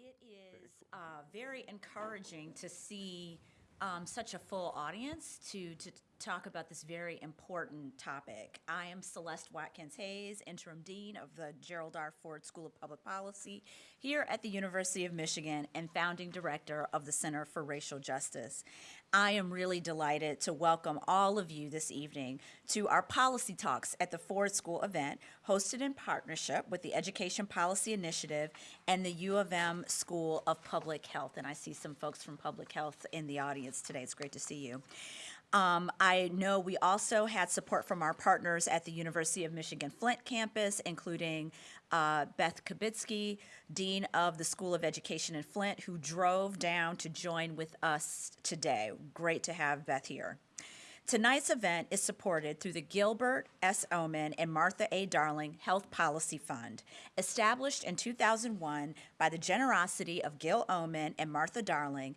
It is uh, very encouraging to see um, such a full audience to, to talk about this very important topic. I am Celeste Watkins Hayes, Interim Dean of the Gerald R. Ford School of Public Policy here at the University of Michigan and founding director of the Center for Racial Justice. I am really delighted to welcome all of you this evening to our policy talks at the Ford School event hosted in partnership with the Education Policy Initiative and the U of M School of Public Health. And I see some folks from Public Health in the audience today. It's great to see you. Um, I know we also had support from our partners at the University of Michigan Flint campus, including uh, Beth Kubitsky, Dean of the School of Education in Flint, who drove down to join with us today. Great to have Beth here. Tonight's event is supported through the Gilbert S. Omenn and Martha A. Darling Health Policy Fund, established in 2001 by the generosity of Gil Omenn and Martha Darling.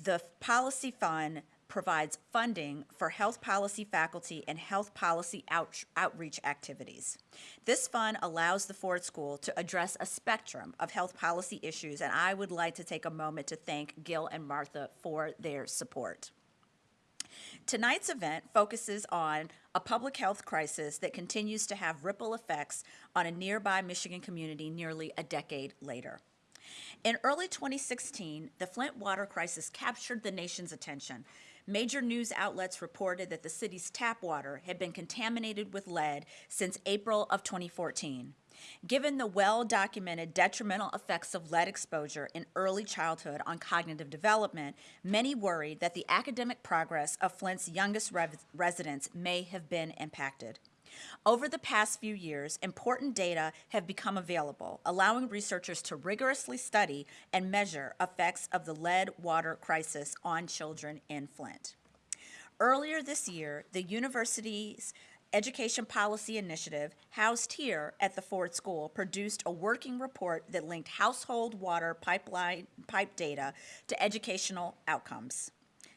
The policy fund provides funding for health policy faculty and health policy out, outreach activities. This fund allows the Ford School to address a spectrum of health policy issues, and I would like to take a moment to thank Gil and Martha for their support. Tonight's event focuses on a public health crisis that continues to have ripple effects on a nearby Michigan community nearly a decade later. In early 2016, the Flint water crisis captured the nation's attention Major news outlets reported that the city's tap water had been contaminated with lead since April of 2014. Given the well-documented detrimental effects of lead exposure in early childhood on cognitive development, many worried that the academic progress of Flint's youngest residents may have been impacted. Over the past few years, important data have become available, allowing researchers to rigorously study and measure effects of the lead water crisis on children in Flint. Earlier this year, the university's Education Policy Initiative, housed here at the Ford School, produced a working report that linked household water pipeline pipe data to educational outcomes.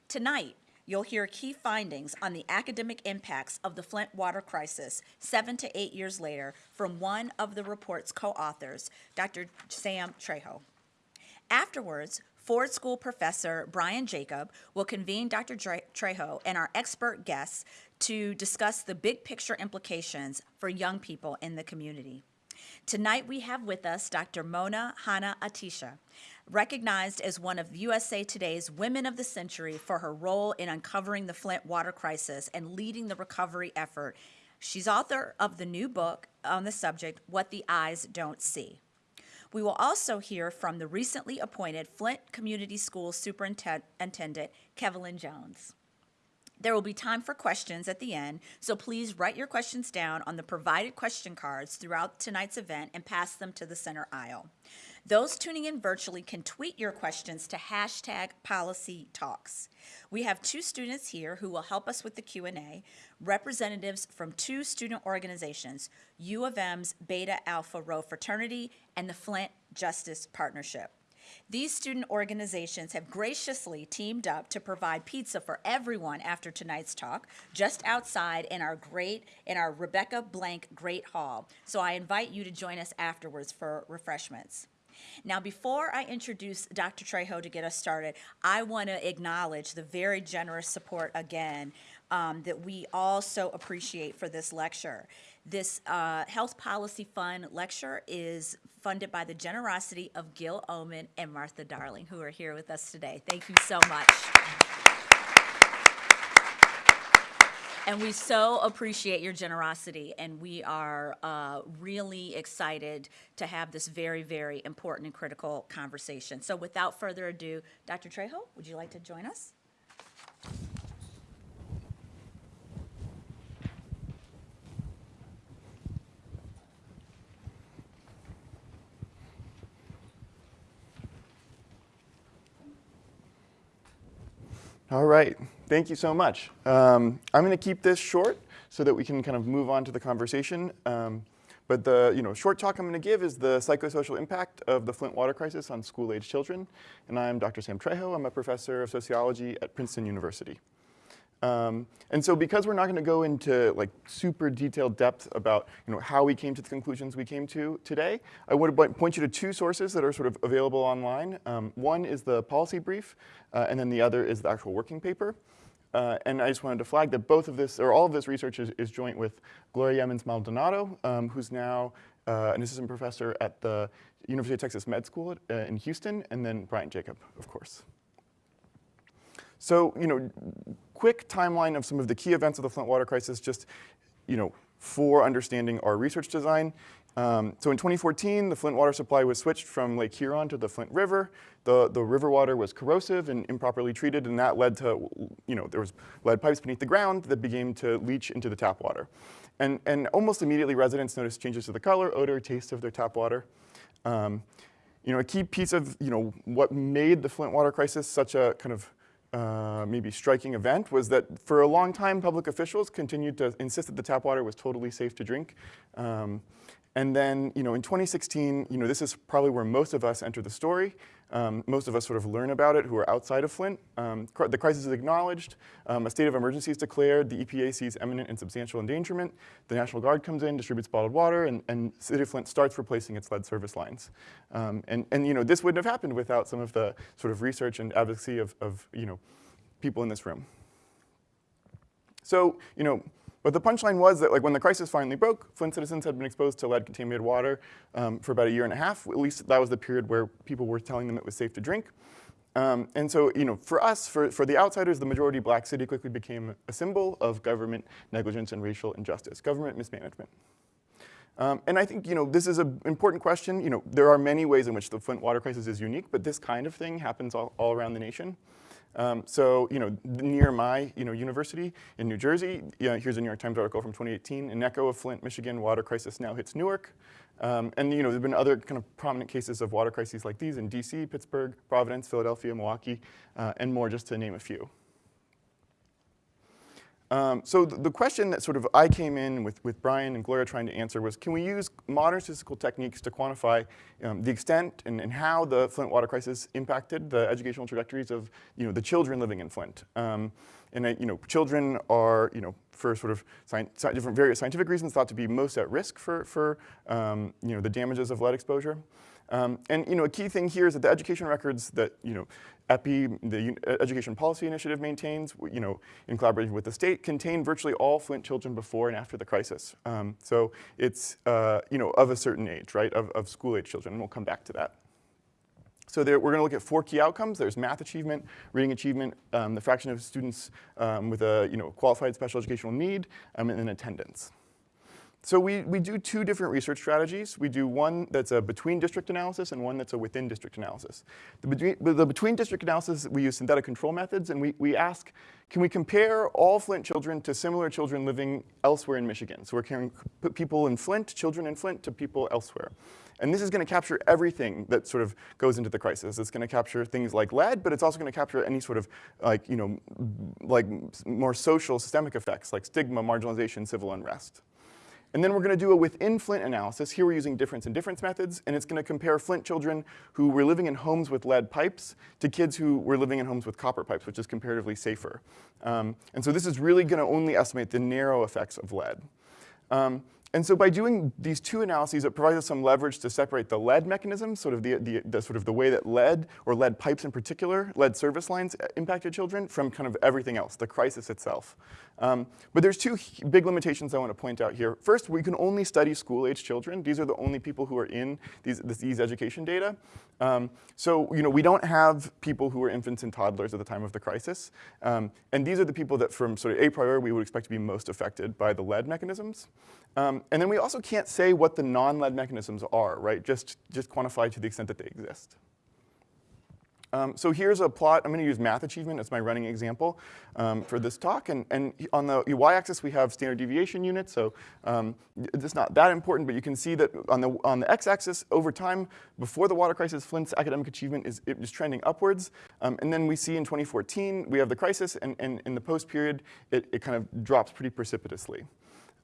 Tonight, you'll hear key findings on the academic impacts of the Flint water crisis seven to eight years later from one of the report's co-authors, Dr. Sam Trejo. Afterwards, Ford School professor Brian Jacob will convene Dr. Trejo and our expert guests to discuss the big picture implications for young people in the community. Tonight we have with us Dr. Mona Hanna Attisha, recognized as one of USA Today's Women of the Century for her role in uncovering the Flint water crisis and leading the recovery effort. She's author of the new book on the subject, What the Eyes Don't See. We will also hear from the recently appointed Flint Community Schools Superintendent, Kevelin Jones. There will be time for questions at the end, so please write your questions down on the provided question cards throughout tonight's event and pass them to the center aisle. Those tuning in virtually can tweet your questions to hashtag policy talks. We have two students here who will help us with the Q&A, representatives from two student organizations, U of M's Beta Alpha Rho Fraternity and the Flint Justice Partnership. These student organizations have graciously teamed up to provide pizza for everyone after tonight's talk, just outside in our great, in our Rebecca Blank Great Hall. So I invite you to join us afterwards for refreshments. Now, before I introduce Dr. Trejo to get us started, I want to acknowledge the very generous support again um, that we all so appreciate for this lecture. This uh, Health Policy Fund lecture is funded by the generosity of Gil Omenn and Martha Darling, who are here with us today. Thank you so much. And we so appreciate your generosity, and we are uh, really excited to have this very, very important and critical conversation. So without further ado, Dr. Trejo, would you like to join us? All right, thank you so much. Um, I'm going to keep this short so that we can kind of move on to the conversation. Um, but the you know, short talk I'm going to give is the psychosocial impact of the Flint water crisis on school-age children. And I'm Dr. Sam Trejo. I'm a professor of sociology at Princeton University. Um, and so because we're not going to go into like super detailed depth about you know, how we came to the conclusions we came to today, I would point you to two sources that are sort of available online. Um, one is the policy brief, uh, and then the other is the actual working paper. Uh, and I just wanted to flag that both of this, or all of this research is, is joint with Gloria Yeomans Maldonado, um, who's now uh, an assistant professor at the University of Texas Med School uh, in Houston, and then Brian Jacob, of course. So, you know, quick timeline of some of the key events of the Flint water crisis, just, you know, for understanding our research design. Um, so in 2014, the Flint water supply was switched from Lake Huron to the Flint River. The, the river water was corrosive and improperly treated, and that led to, you know, there was lead pipes beneath the ground that began to leach into the tap water. And, and almost immediately, residents noticed changes to the color, odor, taste of their tap water. Um, you know, a key piece of, you know, what made the Flint water crisis such a kind of uh, maybe striking event was that for a long time, public officials continued to insist that the tap water was totally safe to drink. Um, and then, you know, in 2016, you know, this is probably where most of us enter the story. Um, most of us sort of learn about it who are outside of Flint. Um, cr the crisis is acknowledged. Um, a state of emergency is declared. The EPA sees imminent and substantial endangerment. The National Guard comes in, distributes bottled water, and, and City of Flint starts replacing its lead service lines. Um, and, and, you know, this wouldn't have happened without some of the sort of research and advocacy of, of you know, people in this room. So, you know, but the punchline was that like when the crisis finally broke, Flint citizens had been exposed to lead-contaminated water um, for about a year and a half. At least that was the period where people were telling them it was safe to drink. Um, and so, you know, for us, for, for the outsiders, the majority black city quickly became a symbol of government negligence and racial injustice, government mismanagement. Um, and I think, you know, this is an important question. You know, there are many ways in which the Flint water crisis is unique, but this kind of thing happens all, all around the nation. Um, so, you know, near my, you know, university in New Jersey, here's a New York Times article from 2018, an echo of Flint, Michigan, water crisis now hits Newark. Um, and, you know, there have been other kind of prominent cases of water crises like these in DC, Pittsburgh, Providence, Philadelphia, Milwaukee, uh, and more, just to name a few. Um, so the, the, question that sort of I came in with, with Brian and Gloria trying to answer was, can we use modern statistical techniques to quantify um, the extent and, and, how the Flint water crisis impacted the educational trajectories of you know, the children living in Flint? Um, and uh, you know, children are, you know, for sort of different various scientific reasons, thought to be most at risk for, for um, you know, the damages of lead exposure. Um, and you know, a key thing here is that the education records that you know, EPI, the Education Policy Initiative maintains, you know, in collaboration with the state, contain virtually all Flint children before and after the crisis. Um, so it's, uh, you know, of a certain age, right, of, of school-age children, we'll come back to that. So there, we're going to look at four key outcomes. There's math achievement, reading achievement, um, the fraction of students um, with a you know, qualified special educational need, um, and then attendance. So we, we do two different research strategies. We do one that's a between district analysis and one that's a within district analysis. The between, the between district analysis, we use synthetic control methods and we, we ask, can we compare all Flint children to similar children living elsewhere in Michigan? So we're comparing people in Flint, children in Flint, to people elsewhere. And this is going to capture everything that sort of goes into the crisis. It's going to capture things like lead, but it's also going to capture any sort of like, you know, like more social systemic effects like stigma, marginalization, civil unrest. And then we're gonna do a within Flint analysis. Here we're using difference in difference methods, and it's gonna compare Flint children who were living in homes with lead pipes to kids who were living in homes with copper pipes, which is comparatively safer. Um, and so this is really gonna only estimate the narrow effects of lead. Um, and so by doing these two analyses, it provides us some leverage to separate the lead mechanism, sort of the, the, the, sort of the way that lead, or lead pipes in particular, lead service lines uh, impacted children from kind of everything else, the crisis itself. Um, but there's two big limitations I want to point out here. First, we can only study school-age children. These are the only people who are in these, these education data. Um, so, you know, we don't have people who were infants and toddlers at the time of the crisis. Um, and these are the people that from sort of a priori we would expect to be most affected by the lead mechanisms. Um, and then we also can't say what the non-lead mechanisms are, right? Just, just quantify to the extent that they exist. Um, so here's a plot. I'm going to use math achievement as my running example um, for this talk. And, and, on the y-axis, we have standard deviation units. So um, it's not that important, but you can see that on the, on the x-axis, over time, before the water crisis, Flint's academic achievement is, is trending upwards. Um, and then we see in 2014, we have the crisis, and, and in the post period, it, it kind of drops pretty precipitously.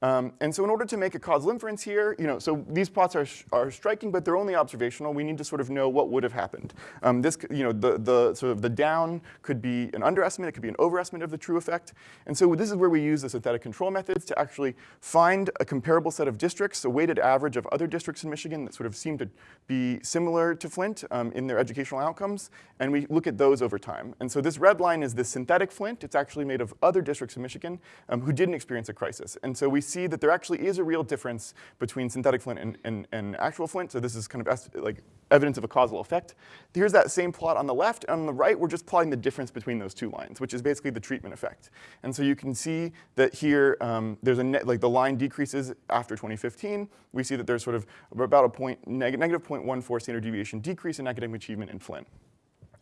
Um, and so in order to make a causal inference here, you know, so these plots are, are striking, but they're only observational. We need to sort of know what would have happened. Um, this, you know, the, the sort of the down could be an underestimate, it could be an overestimate of the true effect. And so this is where we use the synthetic control methods to actually find a comparable set of districts, a weighted average of other districts in Michigan that sort of seem to be similar to Flint um, in their educational outcomes, and we look at those over time. And so this red line is the synthetic Flint. It's actually made of other districts in Michigan um, who didn't experience a crisis. And so we see that there actually is a real difference between synthetic Flint and, and, and actual Flint. So this is kind of like evidence of a causal effect. Here's that same plot on the left. On the right, we're just plotting the difference between those two lines, which is basically the treatment effect. And so you can see that here, um, there's a net, like the line decreases after 2015. We see that there's sort of about a point, neg negative 0.14 standard deviation decrease in academic achievement in Flint.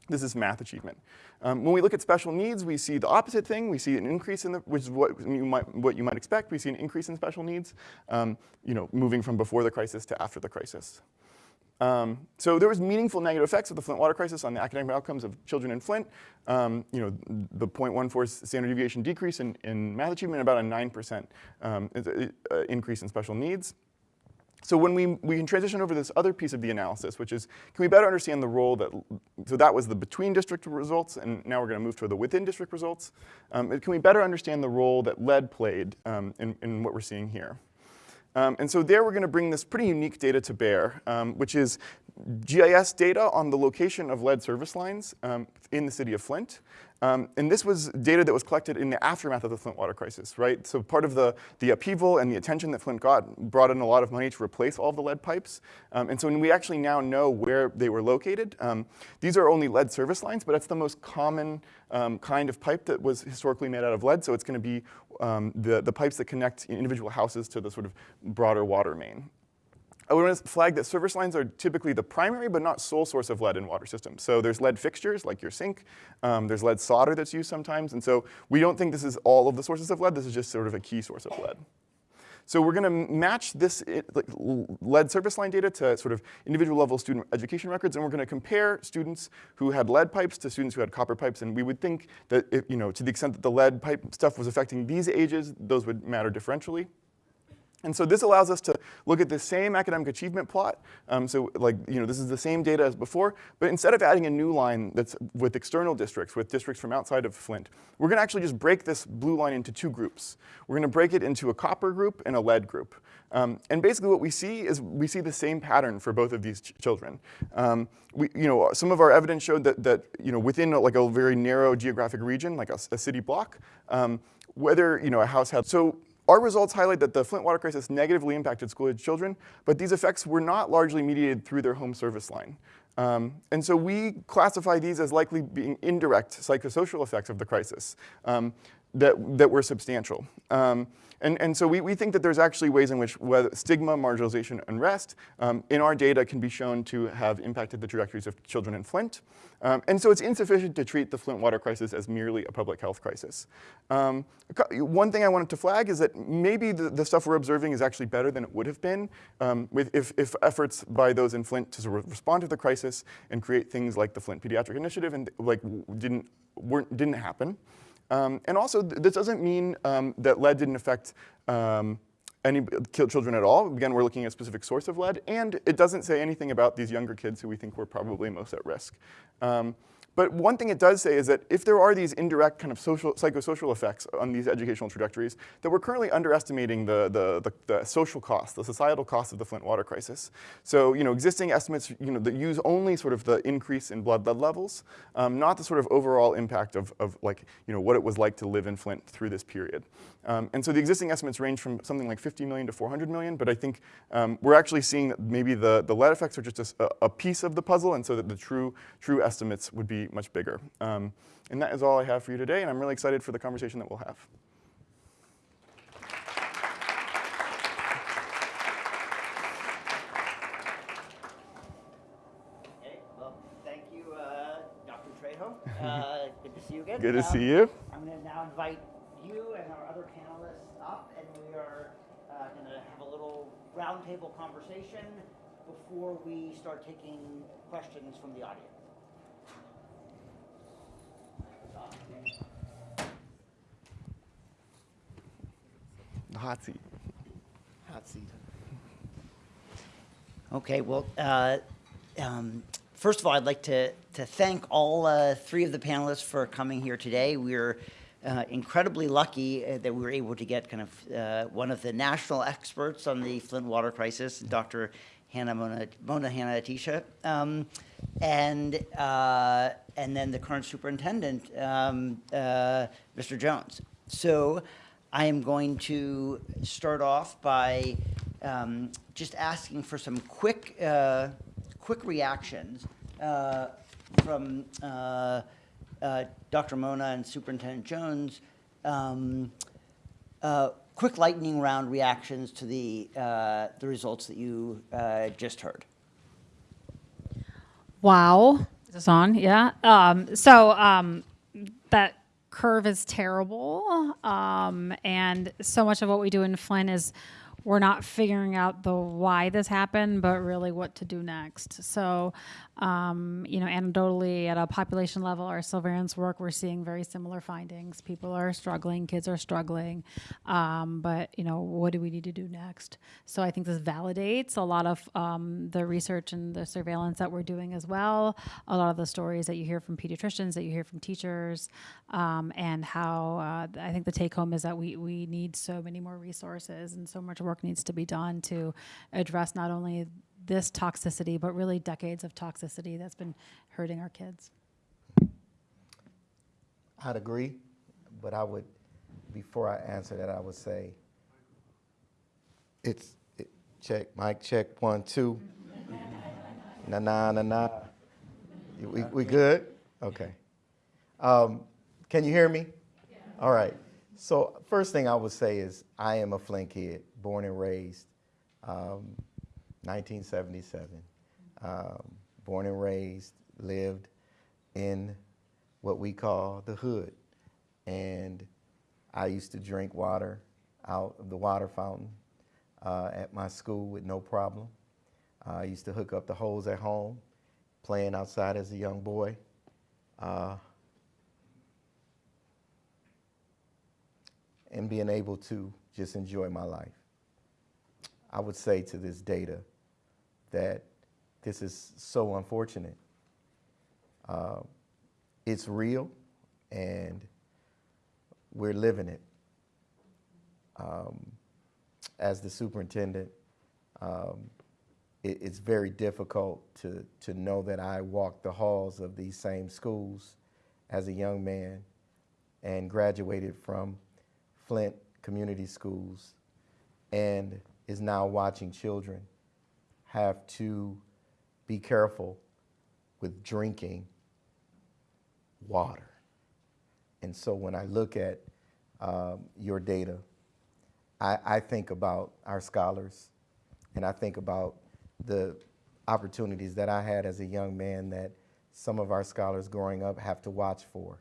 This is math achievement. Um, when we look at special needs, we see the opposite thing. We see an increase in the, which is what you might, what you might expect. We see an increase in special needs, um, you know, moving from before the crisis to after the crisis. Um, so there was meaningful negative effects of the Flint water crisis on the academic outcomes of children in Flint. Um, you know, the 0.14 standard deviation decrease in, in math achievement, about a 9% um, uh, increase in special needs. So when we, we can transition over to this other piece of the analysis, which is, can we better understand the role that, so that was the between district results, and now we're gonna move to the within district results. Um, can we better understand the role that lead played um, in, in what we're seeing here? Um, and so there we're gonna bring this pretty unique data to bear, um, which is GIS data on the location of lead service lines um, in the city of Flint. Um, and this was data that was collected in the aftermath of the Flint water crisis, right? So part of the, the upheaval and the attention that Flint got brought in a lot of money to replace all the lead pipes. Um, and so we actually now know where they were located, um, these are only lead service lines, but it's the most common um, kind of pipe that was historically made out of lead. So it's gonna be um, the, the pipes that connect individual houses to the sort of broader water main. I want to flag that service lines are typically the primary but not sole source of lead in water systems. So there's lead fixtures like your sink, um, there's lead solder that's used sometimes, and so we don't think this is all of the sources of lead, this is just sort of a key source of lead. So we're gonna match this lead service line data to sort of individual level student education records, and we're gonna compare students who had lead pipes to students who had copper pipes, and we would think that, if, you know, to the extent that the lead pipe stuff was affecting these ages, those would matter differentially. And so this allows us to look at the same academic achievement plot. Um, so like, you know, this is the same data as before, but instead of adding a new line that's with external districts, with districts from outside of Flint, we're gonna actually just break this blue line into two groups. We're gonna break it into a copper group and a lead group. Um, and basically what we see is we see the same pattern for both of these ch children. Um, we, you know, some of our evidence showed that, that you know, within a, like a very narrow geographic region, like a, a city block, um, whether you know, a house had, so our results highlight that the Flint water crisis negatively impacted school-age children, but these effects were not largely mediated through their home service line. Um, and so we classify these as likely being indirect psychosocial effects of the crisis um, that, that were substantial. Um, and, and so we, we think that there's actually ways in which stigma, marginalization, unrest um, in our data can be shown to have impacted the trajectories of children in Flint. Um, and so it's insufficient to treat the Flint water crisis as merely a public health crisis. Um, one thing I wanted to flag is that maybe the, the, stuff we're observing is actually better than it would have been um, with, if, if, efforts by those in Flint to sort of respond to the crisis and create things like the Flint Pediatric Initiative and like didn't, weren't, didn't happen. Um, and also, th this doesn't mean um, that lead didn't affect um, any children at all. Again, we're looking at a specific source of lead, and it doesn't say anything about these younger kids who we think were probably most at risk. But one thing it does say is that if there are these indirect kind of social, psychosocial effects on these educational trajectories, that we're currently underestimating the, the, the, the social cost, the societal cost of the Flint water crisis. So, you know, existing estimates, you know, that use only sort of the increase in blood lead levels, um, not the sort of overall impact of, of like, you know, what it was like to live in Flint through this period. Um, and so the existing estimates range from something like 50 million to 400 million, but I think um, we're actually seeing that maybe the, the lead effects are just a, a piece of the puzzle, and so that the true, true estimates would be much bigger. Um, and that is all I have for you today, and I'm really excited for the conversation that we'll have. Okay, well, thank you, uh, Dr. Trejo. Uh, good to see you again. Good to Um, see you. I'm going to now invite you and our other panelists up, and we are uh, going to have a little roundtable conversation before we start taking questions from the audience. The hot seat. hot seat. Okay, well, uh, um, first of all, I'd like to, to thank all uh, three of the panelists for coming here today. We're uh, incredibly lucky uh, that we were able to get kind of uh, one of the national experts on the Flint water crisis, Dr. Hanna Mona, Mona Hanna Attisha, um, and, uh, and then the current superintendent, um, uh, Mr. Jones. So I am going to start off by um, just asking for some quick, uh, quick reactions uh, from uh, uh, Dr. Mona and Superintendent Jones. Quick lightning round reactions to the, uh, the results that you uh, just heard. Wow. Is this on? Yeah. Um, so um, that curve is terrible. Um, and so much of what we do in Flint is we're not figuring out the why this happened, but really what to do next. So, um, you know, anecdotally at a population level, our surveillance work, we're seeing very similar findings. People are struggling, kids are struggling, um, but you know, what do we need to do next? So I think this validates a lot of um, the research and the surveillance that we're doing as well. A lot of the stories that you hear from pediatricians, that you hear from teachers, um, and how uh, I think the take home is that we we need so many more resources and so much work needs to be done to address not only this toxicity, but really decades of toxicity that's been hurting our kids. I'd agree, but I would, before I answer that, I would say, it's, it, check, mic check, one, two. Na, na, na, na. We, we good? Okay. Um, can you hear me? All right. So first thing I would say is I am a Flint kid, born and raised, um, 1977. Um, born and raised, lived in what we call the hood. And I used to drink water out of the water fountain uh, at my school with no problem. Uh, I used to hook up the hose at home, playing outside as a young boy. Uh, and being able to just enjoy my life. I would say to this data that this is so unfortunate. Uh, it's real and we're living it. Um, as the superintendent, um, it, it's very difficult to, to know that I walked the halls of these same schools as a young man and graduated from Flint Community Schools and is now watching children have to be careful with drinking water. And so when I look at um, your data, I, I think about our scholars and I think about the opportunities that I had as a young man that some of our scholars growing up have to watch for.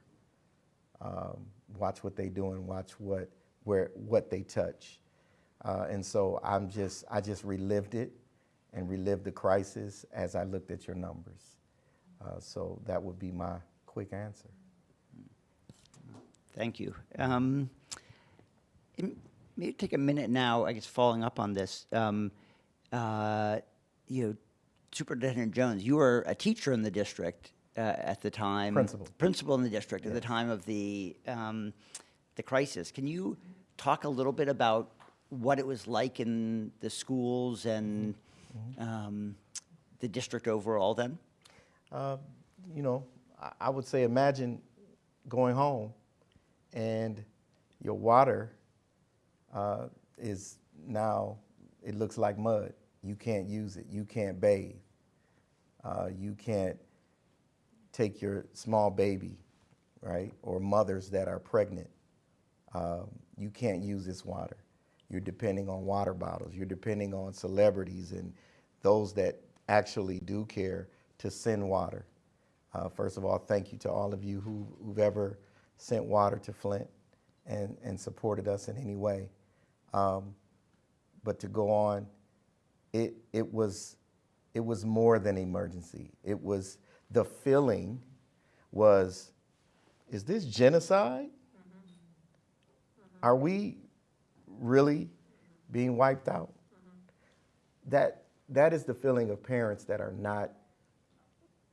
Um, watch what they do and watch what, where, what they touch. Uh, and so I'm just, I just relived it and relived the crisis as I looked at your numbers. Uh, so that would be my quick answer. Thank you. Um, maybe take a minute now, I guess, following up on this. Um, uh, you know, Superintendent Jones, you were a teacher in the district uh, at the time. Principal. Principal in the district at the time of the um, the crisis. Can you talk a little bit about what it was like in the schools and um, the district overall then? Uh, you know, I, I would say imagine going home and your water uh, is now, it looks like mud. You can't use it. You can't bathe. Uh, you can't take your small baby, right? Or mothers that are pregnant. Um, you can't use this water. You're depending on water bottles. You're depending on celebrities and those that actually do care to send water. Uh, first of all, thank you to all of you who, who've ever sent water to Flint and, and supported us in any way. Um, but to go on, it, it, was, it was more than emergency. It was, the feeling was, is this genocide? Are we really being wiped out? that that is the feeling of parents that are not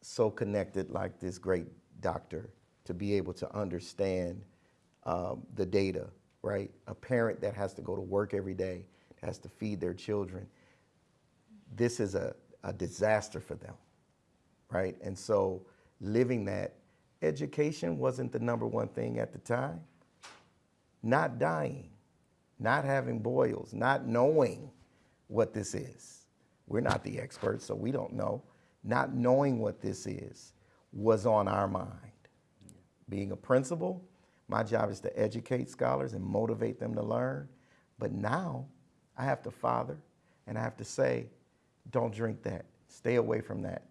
so connected like this great doctor to be able to understand um, the data, right? A parent that has to go to work every day, has to feed their children. This is a, a disaster for them, right? And so living that, education wasn't the number one thing at the time. Not dying, not having boils, not knowing what this is. We're not the experts, so we don't know. Not knowing what this is was on our mind. Being a principal, my job is to educate scholars and motivate them to learn. But now I have to father and I have to say, don't drink that. Stay away from that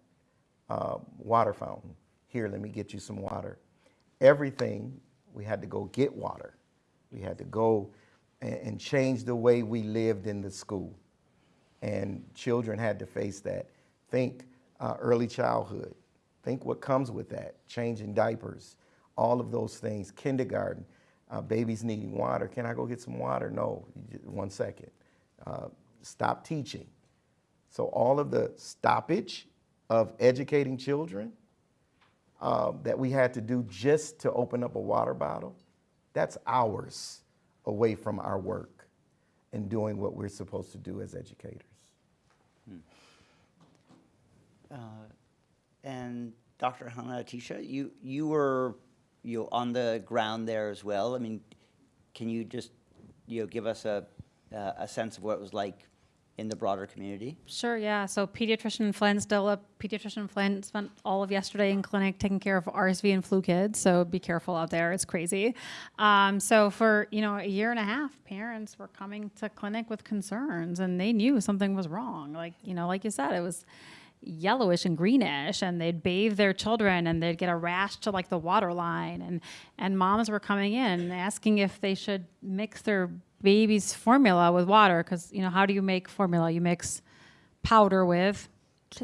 uh, water fountain. Here, let me get you some water. Everything, we had to go get water. We had to go and, change the way we lived in the school. And children had to face that. Think uh, early childhood. Think what comes with that. Changing diapers, all of those things. Kindergarten, uh, babies needing water. Can I go get some water? No, one second. Uh, stop teaching. So all of the stoppage of educating children um, that we had to do just to open up a water bottle, that's hours away from our work and doing what we're supposed to do as educators. Uh, And Dr. Hanna Attisha, you, you were, you know, on the ground there as well. I mean, can you just, you know, give us a, uh, a sense of what it was like in the broader community? Sure, yeah. So pediatrician Flint, still a pediatrician Flint, spent all of yesterday in clinic taking care of RSV and flu kids. So be careful out there; it's crazy. Um, so for you know a year and a half, parents were coming to clinic with concerns, and they knew something was wrong. Like you know, like you said, it was yellowish and greenish and they'd bathe their children and they'd get a rash to like the water line and and moms were coming in asking if they should mix their baby's formula with water because you know how do you make formula? You mix powder with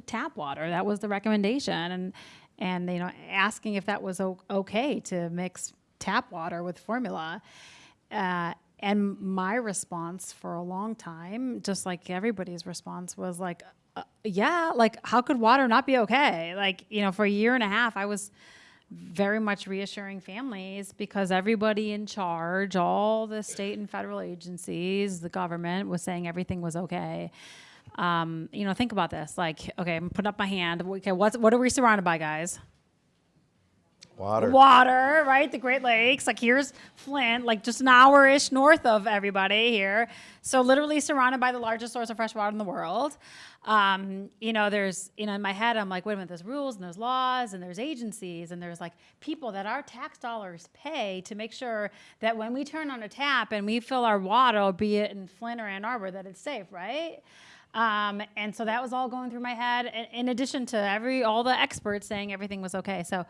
tap water. That was the recommendation. And and you know asking if that was okay to mix tap water with formula. Uh, and my response for a long time, just like everybody's response, was like, uh, yeah, like, how could water not be okay? Like, you know, for a year and a half, I was very much reassuring families because everybody in charge, all the state and federal agencies, the government was saying everything was okay. Um, you know, think about this. Like, okay, I'm putting up my hand. Okay, what's, what are we surrounded by, guys? Water. water, right? The Great Lakes. Like here's Flint, like just an hour ish north of everybody here. So literally surrounded by the largest source of fresh water in the world. Um, you know, there's, you know, in my head, I'm like, wait a minute, there's rules and there's laws and there's agencies and there's like people that our tax dollars pay to make sure that when we turn on a tap and we fill our water, be it in Flint or Ann Arbor, that it's safe, right? Um, and so that was all going through my head, in, in addition to every all the experts saying everything was okay. So,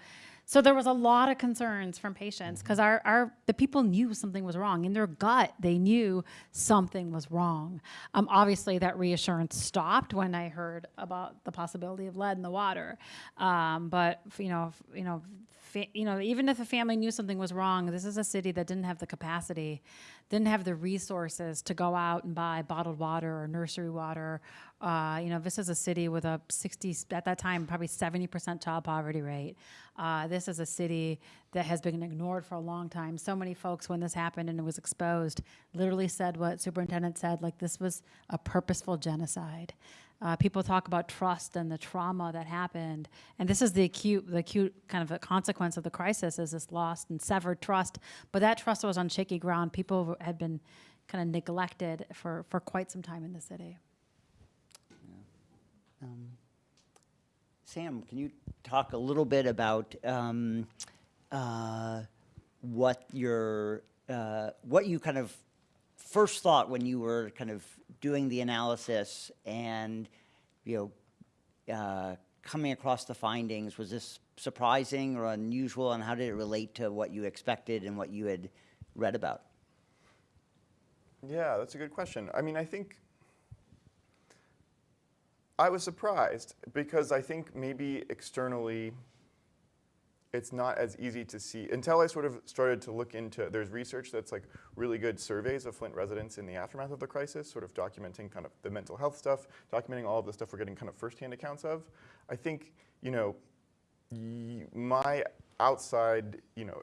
so there was a lot of concerns from patients because our, our the people knew something was wrong in their gut. They knew something was wrong. Um, obviously, that reassurance stopped when I heard about the possibility of lead in the water. Um, but you know, you know, you know, even if a family knew something was wrong, this is a city that didn't have the capacity, didn't have the resources to go out and buy bottled water or nursery water. Uh, you know, this is a city with a 60, at that time, probably 70% child poverty rate. Uh, this is a city that has been ignored for a long time. So many folks, when this happened and it was exposed, literally said what superintendent said, like this was a purposeful genocide. Uh, people talk about trust and the trauma that happened, and this is the acute, the acute kind of a consequence of the crisis is this lost and severed trust. But that trust was on shaky ground. People had been kind of neglected for, for quite some time in the city. Sam, can you talk a little bit about um, uh, what your uh, what you kind of first thought when you were kind of doing the analysis and you know uh, coming across the findings? Was this surprising or unusual, and how did it relate to what you expected and what you had read about? Yeah, that's a good question. I mean, I think I was surprised because I think maybe externally it's not as easy to see until I sort of started to look into. There's research that's like really good surveys of Flint residents in the aftermath of the crisis, sort of documenting kind of the mental health stuff, documenting all of the stuff we're getting kind of firsthand accounts of. I think you know, my outside, you know,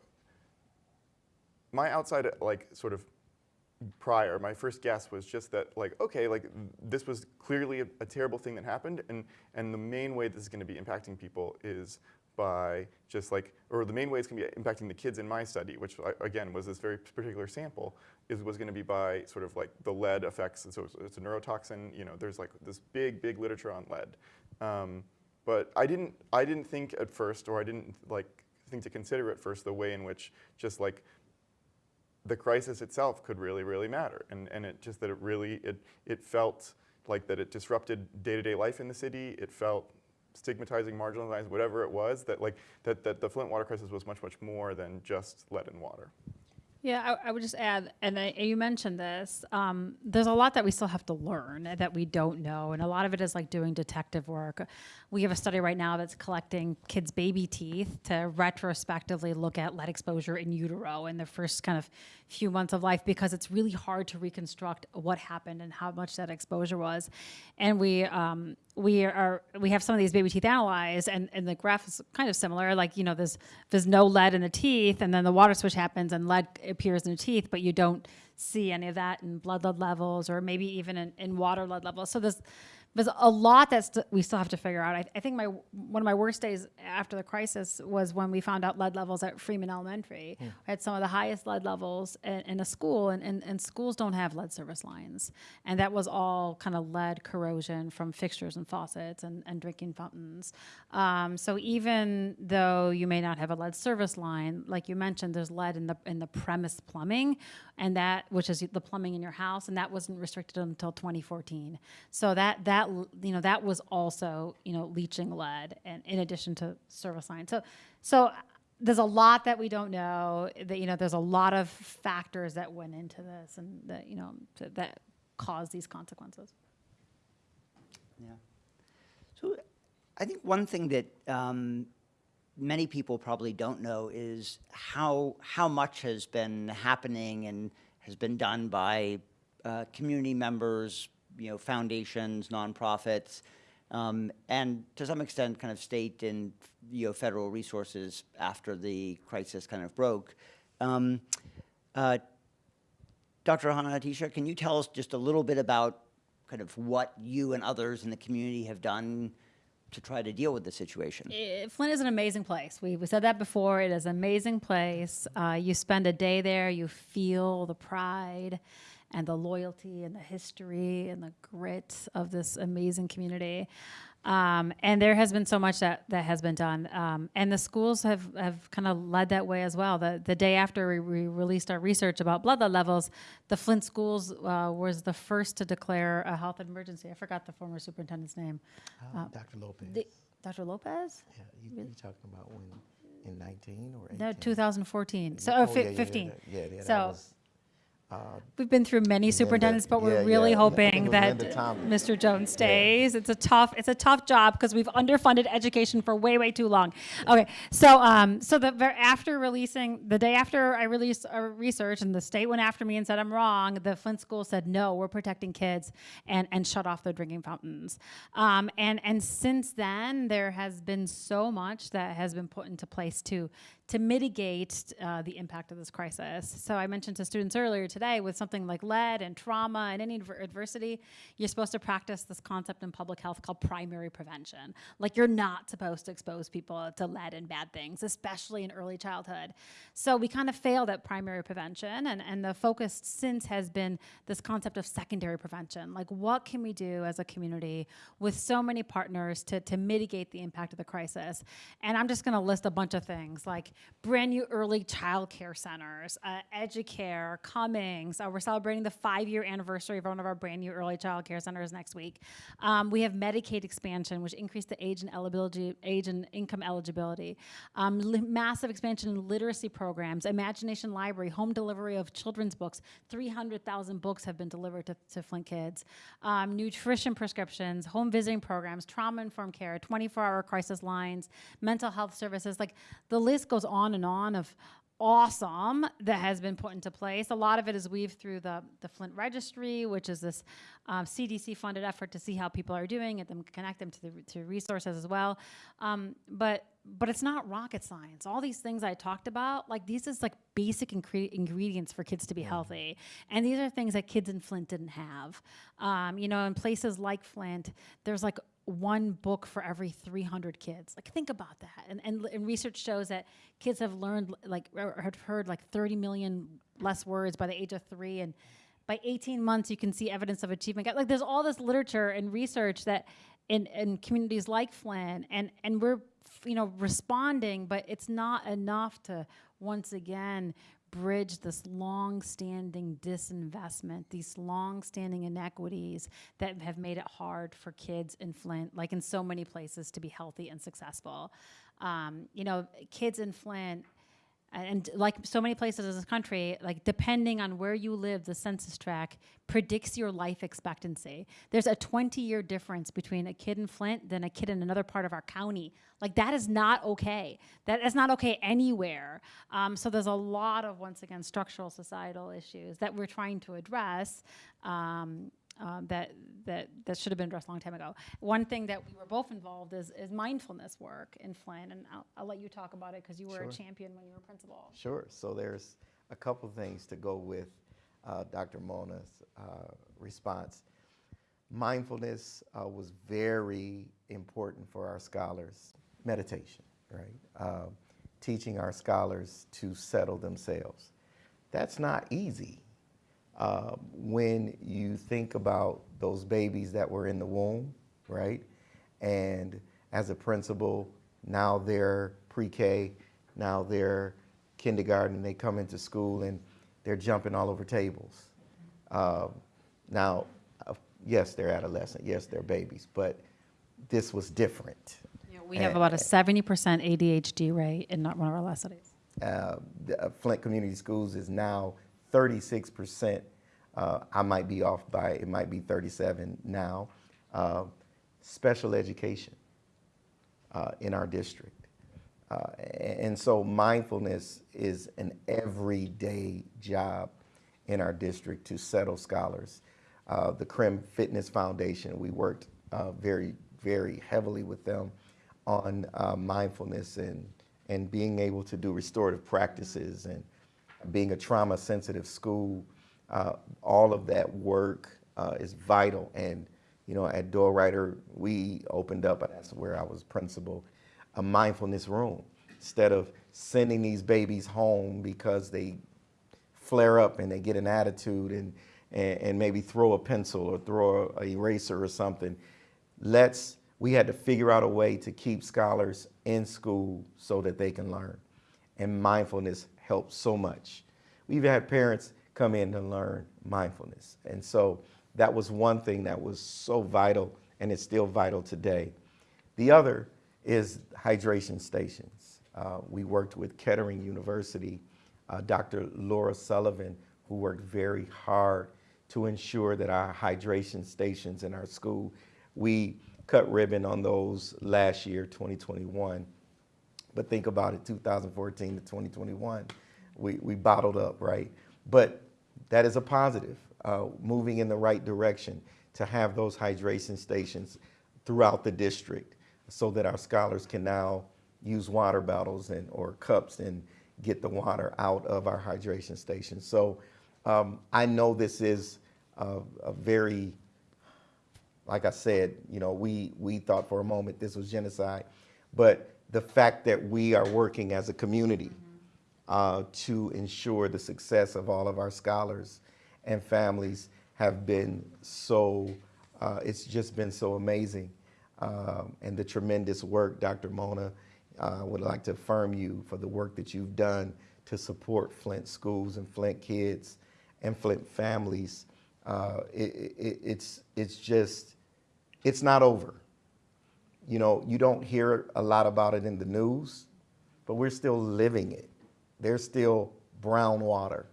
my outside like sort of prior, my first guess was just that, like, okay, like this was clearly a, a terrible thing that happened, and and the main way this is going to be impacting people is by just like, or the main way it's going to be impacting the kids in my study, which I- again was this very particular sample, is was going to be by sort of like the lead effects. And so it's, it's a neurotoxin. You know, there's like this big, big literature on lead. Um, but I didn't, I didn't think at first, or I didn't like think to consider at first the way in which just like the crisis itself could really, really matter. And, and it just that it really, it, it felt like that it disrupted day-to-day life in the city. It felt stigmatizing, marginalized, whatever it was, that like, that, that the Flint water crisis was much, much more than just lead in water. Yeah, I, I would just add, and I, you mentioned this. Um, there's a lot that we still have to learn that we don't know, and a lot of it is like doing detective work. We have a study right now that's collecting kids' baby teeth to retrospectively look at lead exposure in utero in the first kind of few months of life because it's really hard to reconstruct what happened and how much that exposure was. And we um, we are we have some of these baby teeth analyzed, and, and the graph is kind of similar. Like you know, there's there's no lead in the teeth, and then the water switch happens, and lead appears in the teeth, but you don't see any of that in blood lead levels, or maybe even in, in water lead levels. So there's there's a lot that st- we still have to figure out. I, I think my one of my worst days after the crisis was when we found out lead levels at Freeman Elementary. I had some of the highest lead levels in, in a school, and, and, and schools don't have lead service lines, and that was all kind of lead corrosion from fixtures and faucets and, and drinking fountains. Um, so even though you may not have a lead service line, like you mentioned, there's lead in the in the premise plumbing, and that which is the plumbing in your house, and that wasn't restricted until 2014. So that that you know that was also you know leaching lead, and in addition to service lines. So so there's a lot that we don't know. That you know there's a lot of factors that went into this, and that you know that caused these consequences. Yeah. So I think one thing that um, many people probably don't know is how how much has been happening and has been done by uh, community members, you know, foundations, nonprofits, um, and to some extent, kind of state and you know federal resources after the crisis kind of broke. Um, uh, Dr. Hanna-Attisha, can you tell us just a little bit about kind of what you and others in the community have done to try to deal with the situation? Flint is an amazing place. We, we said that before. It is an amazing place. Uh, you spend a day there, you feel the pride and the loyalty and the history and the grit of this amazing community. Um, and there has been so much that, that has been done. Um, and the schools have, have kind of led that way as well. The, the day after we, we released our research about blood lead levels, the Flint schools uh, was the first to declare a health emergency. I forgot the former superintendent's name. Uh, Dr. Lopez. The, Dr. Lopez? yeah, you, you talking about when in 19 or 18? No, 2014. So, oh, oh, fi- yeah, yeah, 15. that- yeah, yeah, that so was, uh, we've been through many superintendents, but we're yeah, really yeah. Hoping that Mr. Jones stays. It's a tough, it's a tough job because we've underfunded education for way, way too long. Okay, so um, so the after releasing the day after I released our research and the state went after me and said I'm wrong, the Flint school said no, we're protecting kids and and shut off their drinking fountains. Um, and and since then there has been so much that has been put into place to to mitigate uh, the impact of this crisis. So I mentioned to students earlier today with something like lead and trauma and any adversity, you're supposed to practice this concept in public health called primary prevention. Like you're not supposed to expose people to lead and bad things, especially in early childhood. So we kind of failed at primary prevention, and, and the focus since has been this concept of secondary prevention. Like what can we do as a community with so many partners to, to mitigate the impact of the crisis? And I'm just going to list a bunch of things like brand new early child care centers, uh, Educare, Cummings. Uh, we're celebrating the five year anniversary of one of our brand new early child care centers next week. Um, we have Medicaid expansion, which increased the age and eligibility, age and income eligibility. Um, massive expansion in literacy programs, Imagination Library, home delivery of children's books. 300,000 books have been delivered to, to Flint kids. Um, nutrition prescriptions, home visiting programs, trauma informed care, 24 hour crisis lines, mental health services. Like the list goes on and on of awesome that has been put into place. A lot of it is weaved through the, the Flint Registry, which is this um, CDC funded effort to see how people are doing and then connect them to the to resources as well. Um, but but it's not rocket science. All these things I talked about, like these is like basic ingre- ingredients for kids to be healthy, and these are things that kids in Flint didn't have. Um, you know, in places like Flint, there's like one book for every 300 kids. Like think about that. And, and, and research shows that kids have learned like or have heard like 30 million less words by the age of three and by 18 months you can see evidence of achievement like there's all this literature and research that in, in communities like flint and, and we're you know responding but it's not enough to once again bridge this long-standing disinvestment these long-standing inequities that have made it hard for kids in flint like in so many places to be healthy and successful. Um, you know kids in flint and like so many places in this country, like depending on where you live, the census tract predicts your life expectancy. There's a 20 year difference between a kid in Flint than a kid in another part of our county. Like that is not okay. That is not okay anywhere. Um, so there's a lot of once again structural societal issues that we're trying to address. Um, um, that that that should have been addressed a long time ago. One thing that we were both involved is is mindfulness work in Flint, and I'll, I'll let you talk about it because you were Sure. a champion when you were principal. Sure. So there's a couple things to go with uh, Dr. Mona's uh, response. Mindfulness uh, was very important for our scholars. Meditation, right? Uh, teaching our scholars to settle themselves. That's not easy. Uh, when you think about those babies that were in the womb, right? And as a principal, now they're pre-K, now they're kindergarten, they come into school and they're jumping all over tables. Uh, now, uh, yes, they're adolescent, yes, they're babies, but this was different. We have about a 70% ADHD rate in not one of our last studies. uh, the, uh, Flint Community Schools is now 36%. Uh, I might be off by, it might be 37 now. Uh, special education uh, in our district. Uh, and so mindfulness is an everyday job in our district to settle scholars. Uh, the Crim Fitness Foundation, we worked uh, very, very heavily with them on mindfulness and, and being able to do restorative practices and being a trauma sensitive school. Uh, all of that work uh, is vital. And, you know, at Doyle-Ryder, we opened up, that's where I was principal, a mindfulness room. Instead of sending these babies home because they flare up and they get an attitude and, and, and maybe throw a pencil or throw a eraser or something. Let's, we had to figure out a way to keep scholars in school so that they can learn. And mindfulness helps so much. We've had parents come in to learn mindfulness. And so that was one thing that was so vital and it's still vital today. The other is hydration stations. Uh, we worked with Kettering University, uh, Dr. Laura Sullivan, who worked very hard to ensure that our hydration stations in our school, we cut ribbon on those last year, 2021. But think about it, 2014 to 2021, we, we bottled up, right? But that is a positive, uh, moving in the right direction to have those hydration stations throughout the district so that our scholars can now use water bottles and, or cups and get the water out of our hydration stations. So um, I know this is a, a very like I said, you know, we, we thought for a moment this was genocide, but the fact that we are working as a community uh, to ensure the success of all of our scholars and families have been so, uh, it's just been so amazing. Um, and the tremendous work Dr. Mona uh, would like to affirm you for the work that you've done to support Flint schools and Flint kids and Flint families. Uh, it, it, it's, it's just, it's not over. You know, you don't hear a lot about it in the news, but we're still living it. There's still brown water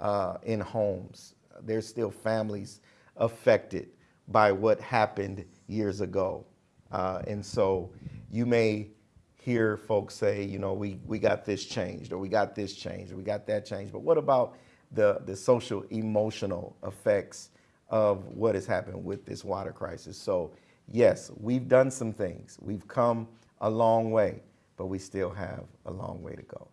uh, in homes. There's still families affected by what happened years ago. Uh, and so you may hear folks say, you know, we, we got this changed or we got this changed or we got that changed. But what about the, the social emotional effects of what has happened with this water crisis? So yes, we've done some things. We've come a long way, but we still have a long way to go.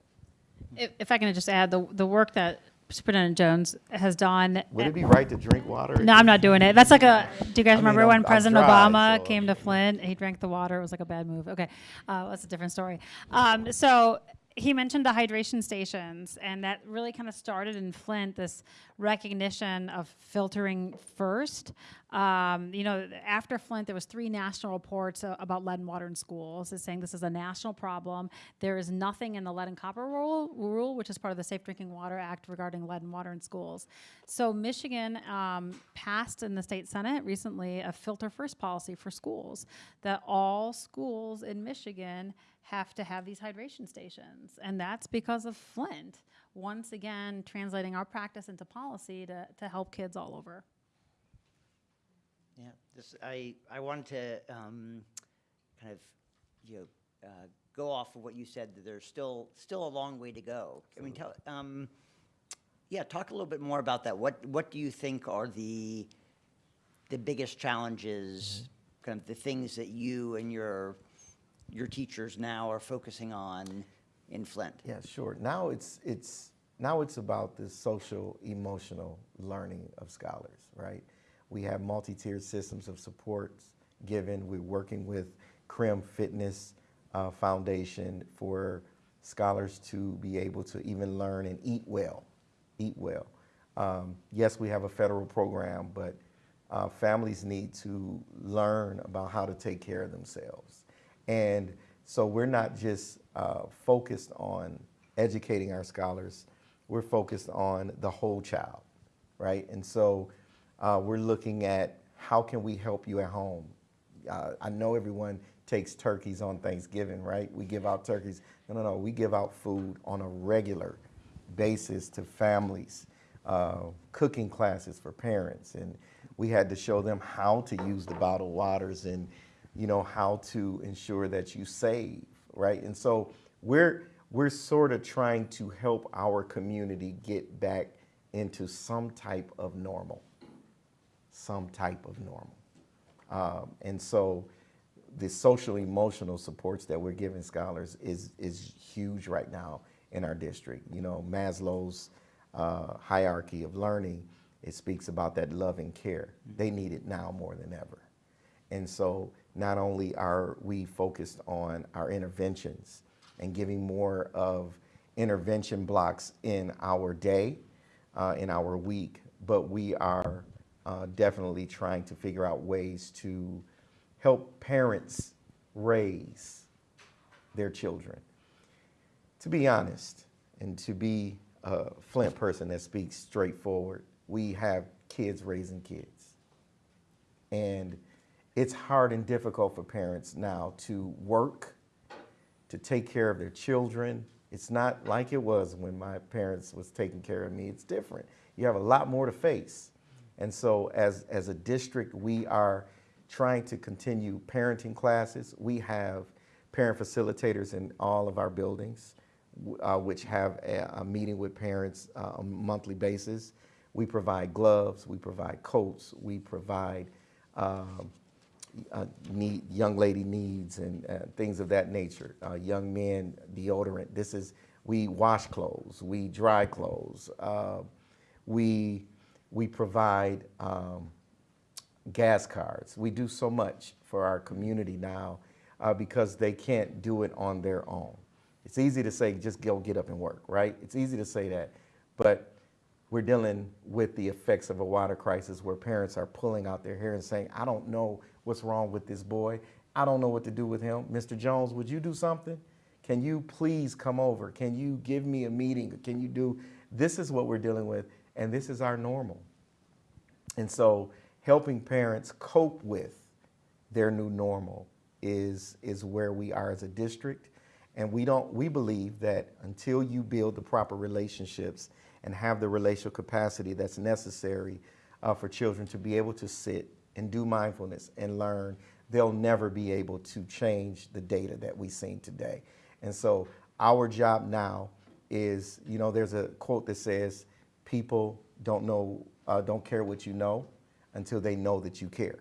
If, if I can just add, the, the work that Superintendent Jones has done. Would it be right to drink water? No, I'm not doing it. That's like a. Do you guys I mean, remember I'm- when President Obama so- came to Flint? He drank the water. It was like a bad move. Okay, uh, that's a different story. Um, so he mentioned the hydration stations, and that really kind of started in Flint. This recognition of filtering first. Um, you know, after Flint, there was three national reports uh, about lead and water in schools. It's saying this is a national problem. There is nothing in the lead and copper rule, rule which is part of the Safe Drinking Water Act regarding lead and water in schools. So Michigan um, passed in the state senate recently a filter first policy for schools that all schools in Michigan have to have these hydration stations, and that's because of Flint. Once again, translating our practice into policy to, to help kids all over. Yeah, this, I, I wanted to, um, kind of, you know, uh, go off of what you said, that there's still, still a long way to go. I mean, tell, um, yeah, talk a little bit more about that. What, what do you think are the, the biggest challenges, kind of the things that you and your, your teachers now are focusing on in Flint? Yeah, sure. Now it's it's now it's about the social emotional learning of scholars, right? We have multi-tiered systems of supports given. We're working with CRIM Fitness uh, Foundation for scholars to be able to even learn and eat well, eat well. Um, yes, we have a federal program, but uh, families need to learn about how to take care of themselves. And so we're not just uh, focused on educating our scholars, we're focused on the whole child, right? And so uh, we're looking at how can we help you at home? Uh, I know everyone takes turkeys on Thanksgiving, right? We give out turkeys. No, no, no, we give out food on a regular basis to families, uh, cooking classes for parents, and we had to show them how to use the bottled waters and you know how to ensure that you save, right? And so we're we're sort of trying to help our community get back into some type of normal, some type of normal. Um, and so the social emotional supports that we're giving scholars is, is huge right now in our district. You know, Maslow's uh, hierarchy of learning, it speaks about that love and care. They need it now more than ever. And so not only are we focused on our interventions and giving more of intervention blocks in our day, uh, in our week, but we are uh, definitely trying to figure out ways to help parents raise their children. To be honest, and to be a Flint person that speaks straightforward, we have kids raising kids. And it's hard and difficult for parents now to work, to take care of their children. It's not like it was when my parents was taking care of me. It's different. You have a lot more to face. And so as, as a district, we are trying to continue parenting classes. We have parent facilitators in all of our buildings, uh, which have a, a meeting with parents uh, on a monthly basis. We provide gloves, we provide coats, we provide um, uh, need, young lady needs and uh, things of that nature. Uh, young men deodorant. This is we wash clothes, we dry clothes, uh, we we provide um, gas cards. We do so much for our community now uh, because they can't do it on their own. It's easy to say just go get up and work, right? It's easy to say that, but we're dealing with the effects of a water crisis where parents are pulling out their hair and saying, I don't know what's wrong with this boy. I don't know what to do with him. Mr. Jones, would you do something? Can you please come over? Can you give me a meeting? Can you do, this is what we're dealing with, and this is our normal. And so helping parents cope with their new normal is, is where we are as a district. And we don't, we believe that until you build the proper relationships and have the relational capacity that's necessary uh, for children to be able to sit and do mindfulness and learn, they'll never be able to change the data that we've seen today. And so our job now is, you know, there's a quote that says, people don't know, uh, don't care what you know until they know that you care.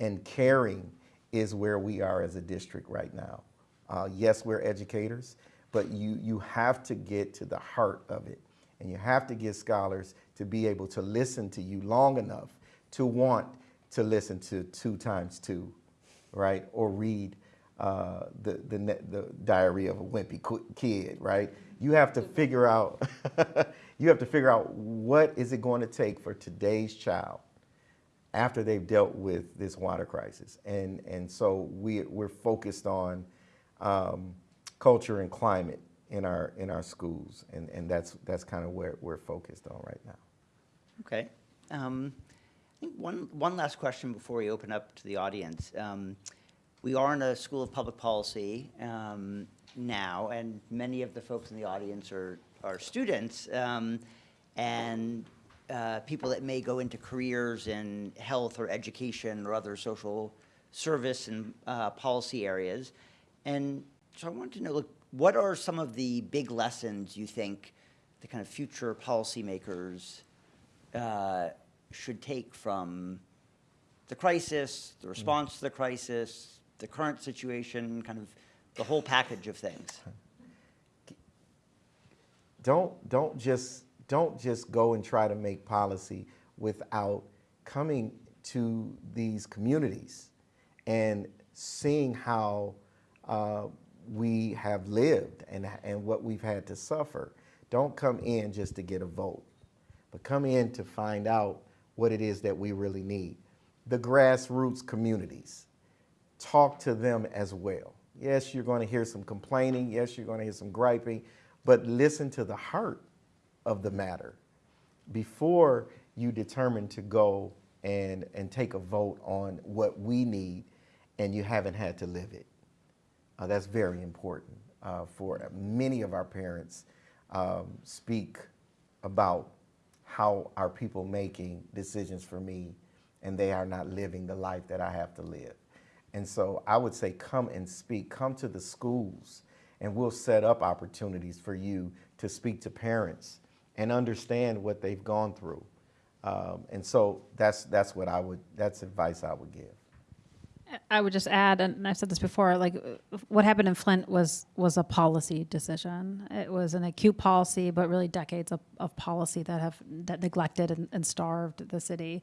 And caring is where we are as a district right now. Uh, yes, we're educators, but you, you have to get to the heart of it. And you have to get scholars to be able to listen to you long enough to want to listen to two times two, right? Or read uh, the, the, the diary of a wimpy kid, right? You have to figure out, you have to figure out what is it going to take for today's child after they've dealt with this water crisis. And, and so we, we're focused on um, culture and climate in our, in our schools. And, and that's, that's kind of where we're focused on right now. Okay. Um, one, one last question before we open up to the audience. Um, we are in a school of public policy um, now, and many of the folks in the audience are, are students um, and uh, people that may go into careers in health or education or other social service and uh, policy areas. And so I wanted to know, look, what are some of the big lessons you think the kind of future policymakers uh, should take from the crisis, the response to the crisis, the current situation, kind of the whole package of things. don't don't just don't just go and try to make policy without coming to these communities and seeing how uh, we have lived and, and what we've had to suffer. Don't come in just to get a vote, but come in to find out what it is that we really need. The grassroots communities, talk to them as well. Yes, you're going to hear some complaining. Yes, you're going to hear some griping, but listen to the heart of the matter before you determine to go and, and take a vote on what we need and you haven't had to live it. Uh, that's very important uh, for many of our parents um, speak about how are people making decisions for me and they are not living the life that I have to live. And so I would say come and speak, come to the schools and we'll set up opportunities for you to speak to parents and understand what they've gone through. Um, and so that's, that's what I would, that's advice I would give. I would just add, and I've said this before, like what happened in Flint was was a policy decision. It was an acute policy, but really decades of, of policy that have that neglected and, and starved the city.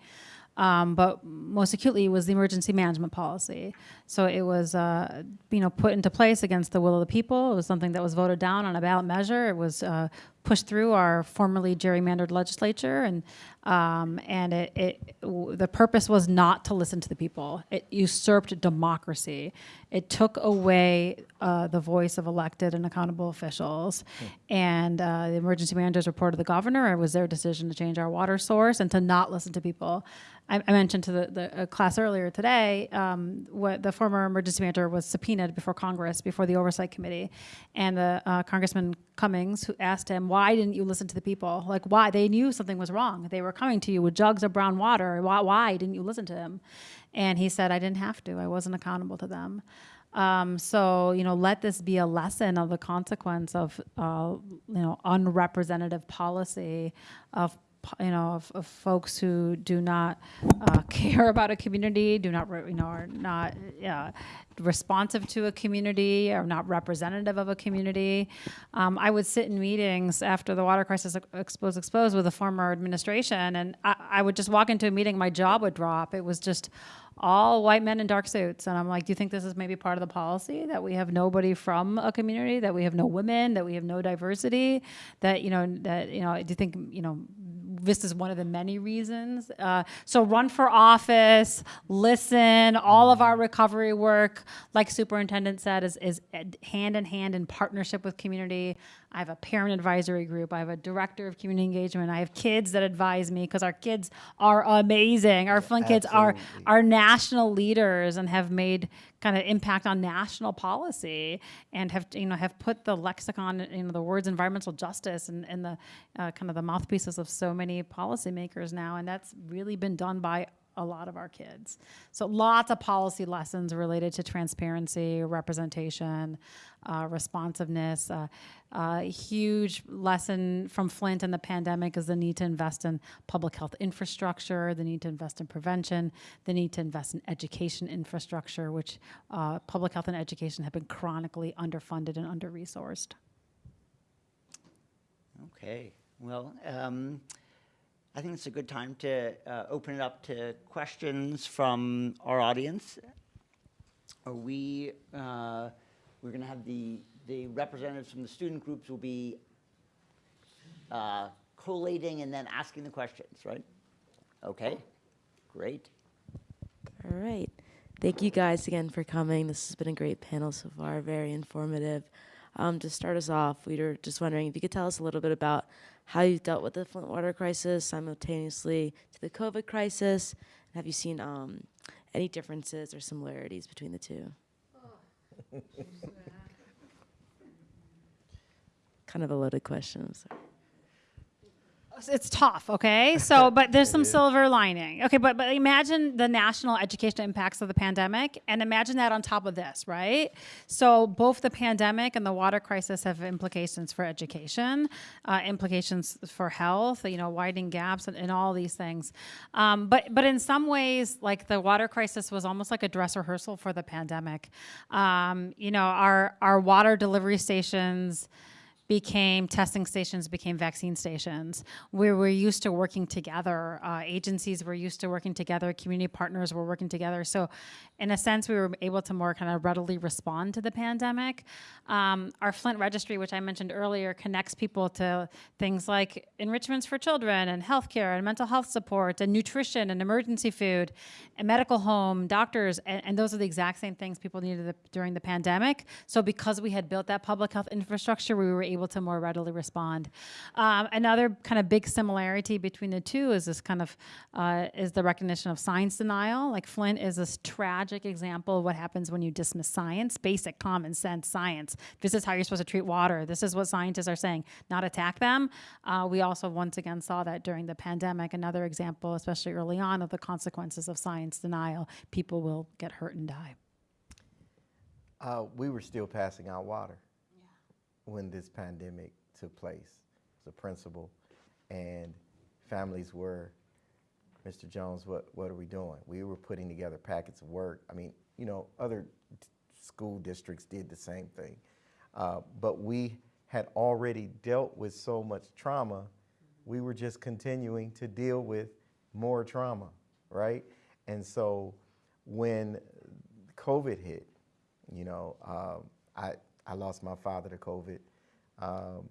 Um, but most acutely was the emergency management policy. So it was, uh, you know, put into place against the will of the people. It was something that was voted down on a ballot measure. It was uh, pushed through our formerly gerrymandered legislature, and um, and it, it w- the purpose was not to listen to the people. It usurped democracy. It took away uh, the voice of elected and accountable officials. And uh, the emergency managers reported to the governor. It was their decision to change our water source and to not listen to people. I, I mentioned to the, the uh, class earlier today um, what the former emergency manager was subpoenaed before Congress, before the Oversight Committee, and the uh, Congressman Cummings who asked him, "Why didn't you listen to the people? Like, why? They knew something was wrong. They were coming to you with jugs of brown water. Why, why didn't you listen to him?" And he said, "I didn't have to. I wasn't accountable to them." Um, so you know, let this be a lesson of the consequence of uh, you know unrepresentative policy of you know, of, of folks who do not uh, care about a community, do not, re- you know, are not uh, responsive to a community, are not representative of a community. Um, I would sit in meetings after the water crisis exposed exposed with the former administration, and I, I would just walk into a meeting, my jaw would drop. It was just all white men in dark suits. And I'm like, do you think this is maybe part of the policy that we have nobody from a community, that we have no women, that we have no diversity, that, you know, that, you know, do you think, you know, this is one of the many reasons. Uh, so run for office, listen. All of our recovery work, like Superintendent said, is, is hand in hand in partnership with community. I have a parent advisory group. I have a director of community engagement. I have kids that advise me because our kids are amazing. Our Flint kids are are national leaders and have made kind of impact on national policy and have you know have put the lexicon you know the words environmental justice and, and the uh, kind of the mouthpieces of so many policymakers now and that's really been done by a lot of our kids. So lots of policy lessons related to transparency representation uh, responsiveness. Uh, uh, huge lesson from flint in the pandemic is the need to invest in public health infrastructure the need to invest in prevention the need to invest in education infrastructure which uh, public health and education have been chronically underfunded and under-resourced. Okay, well, um, I think it's a good time to uh, open it up to questions from our audience. Are we, uh, we're gonna have the, the representatives from the student groups will be uh, collating and then asking the questions, right? Okay, great. All right. Thank you guys again for coming. This has been a great panel so far, very informative. Um, to start us off, we were just wondering if you could tell us a little bit about how you've dealt with the Flint water crisis simultaneously to the COVID crisis. Have you seen um, any differences or similarities between the two? kind of a loaded question. I'm sorry. It's tough okay? So but there's some silver lining. Okay but but imagine the national education impacts of the pandemic and imagine that on top of this right? So both the pandemic and the water crisis have implications for education uh, implications for health you know widening gaps and, and all these things. Um, but but in some ways like the water crisis was almost like a dress rehearsal for the pandemic. Um, you know our our water delivery stations became testing stations became vaccine stations. We were used to working together. Uh, agencies were used to working together. Community partners were working together. So in a sense we were able to more kind of readily respond to the pandemic. Um, our flint registry which i mentioned earlier connects people to things like enrichments for children and healthcare and mental health support and nutrition and emergency food and medical home doctors and, and those are the exact same things people needed the, during the pandemic. So because we had built that public health infrastructure we were able to more readily respond. Um, another kind of big similarity between the two is this kind of uh, is the recognition of science denial. Like flint is this tragic example of what happens when you dismiss science basic common sense science. This is how you're supposed to treat water. This is what scientists are saying not attack them. Uh, we also once again saw that during the pandemic another example especially early on of the consequences of science denial. People will get hurt and die. Uh, we were still passing out water when this pandemic took place. As a principal, and families were, Mr. Jones, what what are we doing? We were putting together packets of work. I mean, you know, other school districts did the same thing, uh, but we had already dealt with so much trauma. We were just continuing to deal with more trauma, right? And so when COVID hit, you know, um, I, I lost my father to COVID, um,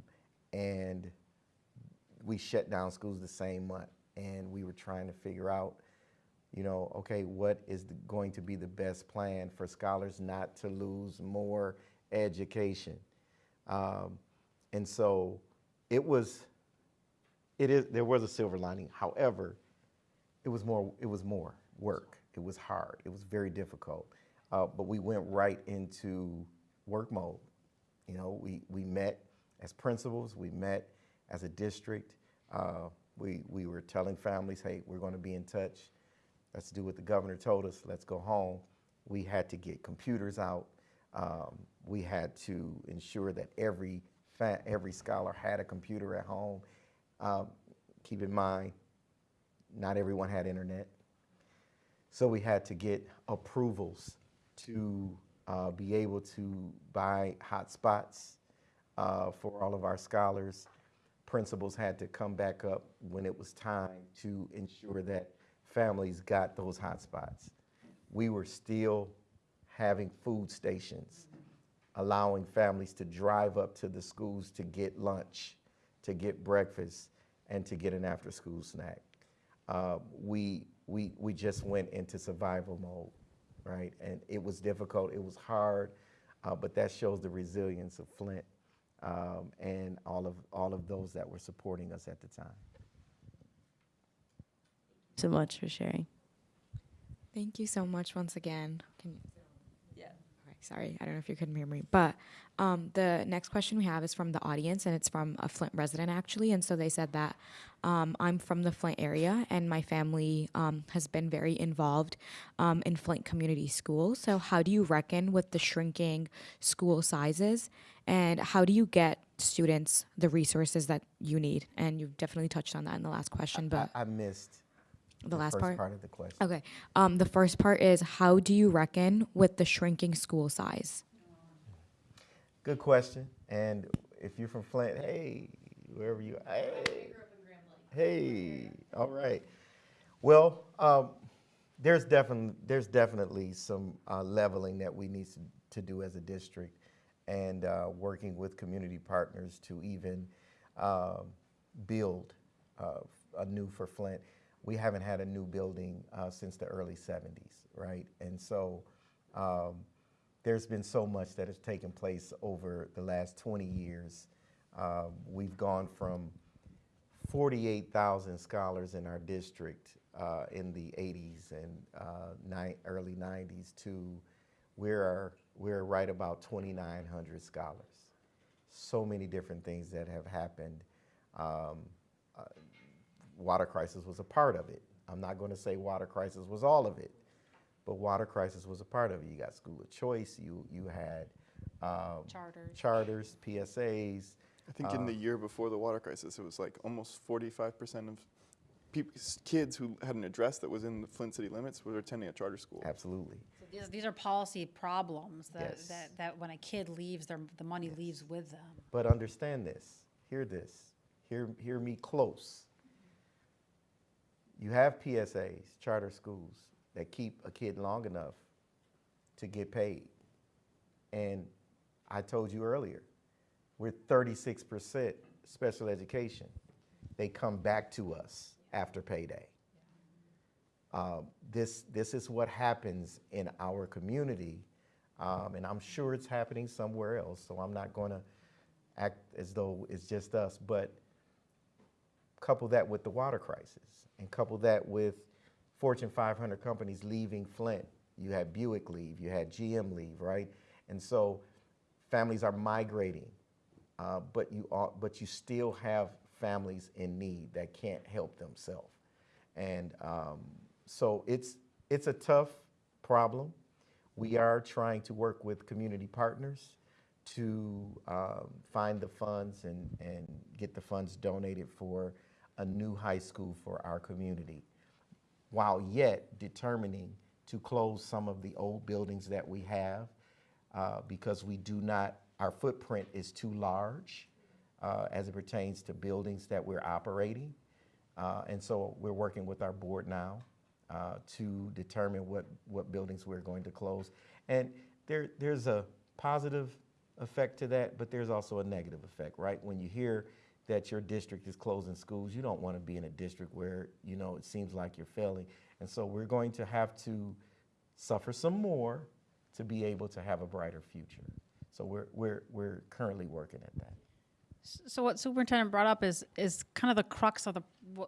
and we shut down schools the same month. And we were trying to figure out, you know, okay, what is the, going to be the best plan for scholars not to lose more education? Um, and so it was, it is, there was a silver lining. However, it was more, it was more work. It was hard. It was very difficult. Uh, but we went right into work mode. You know, we, we met as principals, we met as a district. Uh, we, we were telling families, hey, we're going to be in touch. Let's do what the governor told us. Let's go home. We had to get computers out. Um, we had to ensure that every every scholar had a computer at home. Um, keep in mind, not everyone had internet. So we had to get approvals to uh, be able to buy hotspots uh, for all of our scholars. Principals had to come back up when it was time to ensure that families got those hotspots. We were still having food stations, allowing families to drive up to the schools to get lunch, to get breakfast, and to get an after-school snack. Uh, we, we, we just went into survival mode, right? And it was difficult, it was hard, uh, but that shows the resilience of Flint um, and all of, all of those that were supporting us at the time. So much for sharing. Thank you so much once again. Can yeah. Okay, sorry, I don't know if you couldn't hear me, but um, the next question we have is from the audience, and it's from a Flint resident actually. And so they said that um, I'm from the Flint area, and my family um, has been very involved um, in Flint Community School. So how do you reckon with the shrinking school sizes, and how do you get students the resources that you need? And you've definitely touched on that in the last question, but I, I missed the last part. part of the question. Okay. Um, the first part is how do you reckon with the shrinking school size? Good question. And if you're from Flint, hey, wherever you, hey, hey, all right. Well, um, there's definitely there's definitely some uh, leveling that we need to, to do as a district, and uh, working with community partners to even um build uh, a new for Flint. We haven't had a new building uh, since the early 70s, right? And so. Um, there's been so much that has taken place over the last 20 years. Um, we've gone from 48,000 scholars in our district uh, in the 80s and uh, early 90s to we're, we're right about 2,900 scholars. So many different things that have happened. Um, uh, water crisis was a part of it. I'm not going to say water crisis was all of it, but water crisis was a part of it. You got school of choice. You you had um, Charters. charters, PSAs. I think in the year before the water crisis, it was like almost 45% of kids who had an address that was in the Flint city limits were attending a charter school. Absolutely. So These, these are policy problems that, Yes. that, that when a kid leaves, their, the money leaves with them. But understand this. Hear this. Hear hear me close. You have PSAs, charter schools that keep a kid long enough to get paid. And I told you earlier, we're 36% special education. They come back to us after payday. Um, this, this is what happens in our community, um, and I'm sure it's happening somewhere else, so I'm not going to act as though it's just us, but couple that with the water crisis and couple that with Fortune 500 companies leaving Flint. You had Buick leave, you had GM leave, right? And so families are migrating, uh, but you are, but you still have families in need that can't help themselves, and um, so it's it's a tough problem. We are trying to work with community partners to um, find the funds and, and get the funds donated for a new high school for our community, while yet determining to close some of the old buildings that we have uh, because we do not, our footprint is too large uh, as it pertains to buildings that we're operating. Uh, and so we're working with our board now uh, to determine what, what buildings we're going to close. And there, there's a positive effect to that, but there's also a negative effect, right? When you hear that your district is closing schools, you don't want to be in a district where, you know, it seems like you're failing. And so we're going to have to suffer some more to be able to have a brighter future. So we're, we're, we're currently working at that. So what superintendent brought up is, is kind of the crux of the,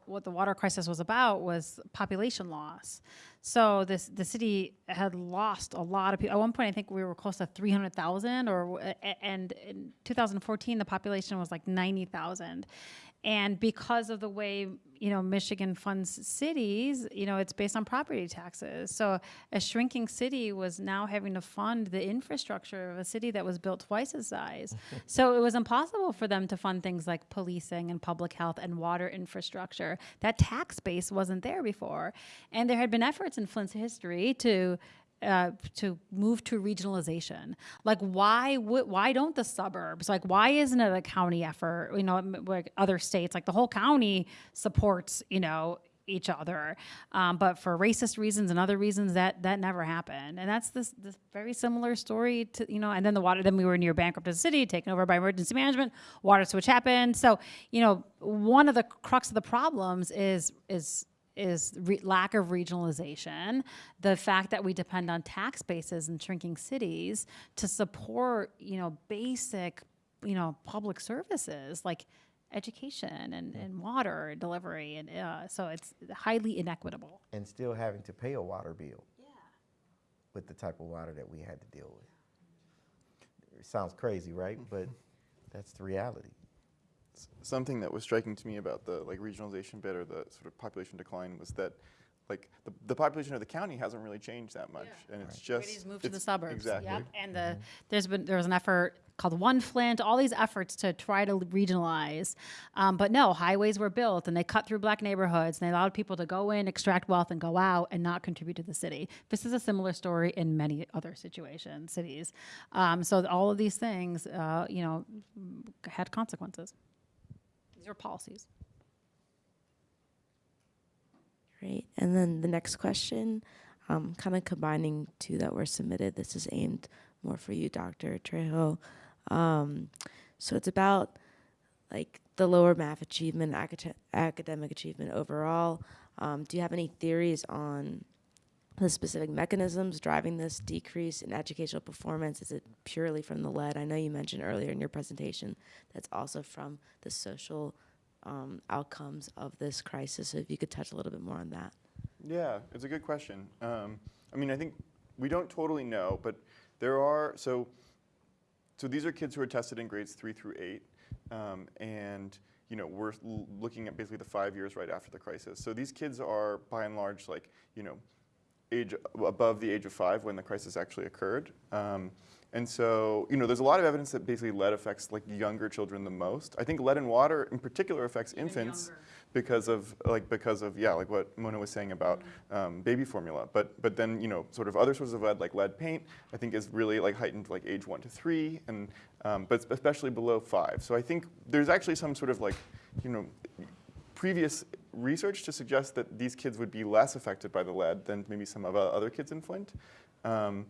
what, the water crisis was about was population loss. So this, the city had lost a lot of people. At one point, I think we were close to 300,000 or, and in 2014, the population was like 90,000. And because of the way, you know, Michigan funds cities, you know, it's based on property taxes. So a shrinking city was now having to fund the infrastructure of a city that was built twice its size. so it was impossible for them to fund things like policing and public health and water infrastructure. That tax base wasn't there before. And there had been efforts in Flint's history to uh, to move to regionalization. Like, why why don't the suburbs? Like, why isn't it a county effort? You know, like other states, like the whole county supports. You know, each other. Um, but for racist reasons and other reasons, that that never happened. And that's this this very similar story to you know. And then the water. Then we were near bankrupt as a city, taken over by emergency management. Water switch happened. So you know, one of the crux of the problems is is is re- lack of regionalization, the fact that we depend on tax bases and shrinking cities to support, you know, basic, you know, public services like education and, and water delivery, and uh, so it's highly inequitable. And still having to pay a water bill. yeah. With the type of water that we had to deal with. It sounds crazy, right? But that's the reality. Something that was striking to me about the like regionalization bit or the sort of population decline was that like the, the population of the county hasn't really changed that much and it's just Everybody's moved to the suburbs. exactly Yep. And the there's been there was an effort called One Flint. All these efforts to try to regionalize, um, but no, highways were built and they cut through black neighborhoods and they allowed people to go in, extract wealth, and go out and not contribute to the city. This is a similar story in many other situations, cities. Um, so all of these things, uh, you know, had consequences. Policies. Great. And then the next question, um, kind of combining two that were submitted. This is aimed more for you, Dr. Trejo. Um, so it's about like the lower math achievement, acad- academic achievement overall. Um, do you have any theories on the specific mechanisms driving this decrease in educational performance? Is it purely from the lead? I know you mentioned earlier in your presentation that's also from the social um, outcomes of this crisis. So if you could touch a little bit more on that. Yeah, it's a good question. Um, I mean, I think we don't totally know, but there are so. So these are kids who are tested in grades three through eight, um, and you know we're looking at basically the five years right after the crisis. So these kids are by and large like you know age above the age of five when the crisis actually occurred. Um, and so, you know, there's a lot of evidence that basically lead affects like younger children the most. I think lead in water in particular affects infants because of like because of yeah, like what Mona was saying about um, baby formula. But but then you know, sort of other sources of lead like lead paint, I think is really like heightened like age one to three, and um, but especially below five. So I think there's actually some sort of like you know previous research to suggest that these kids would be less affected by the lead than maybe some of uh, other kids in Flint. Um,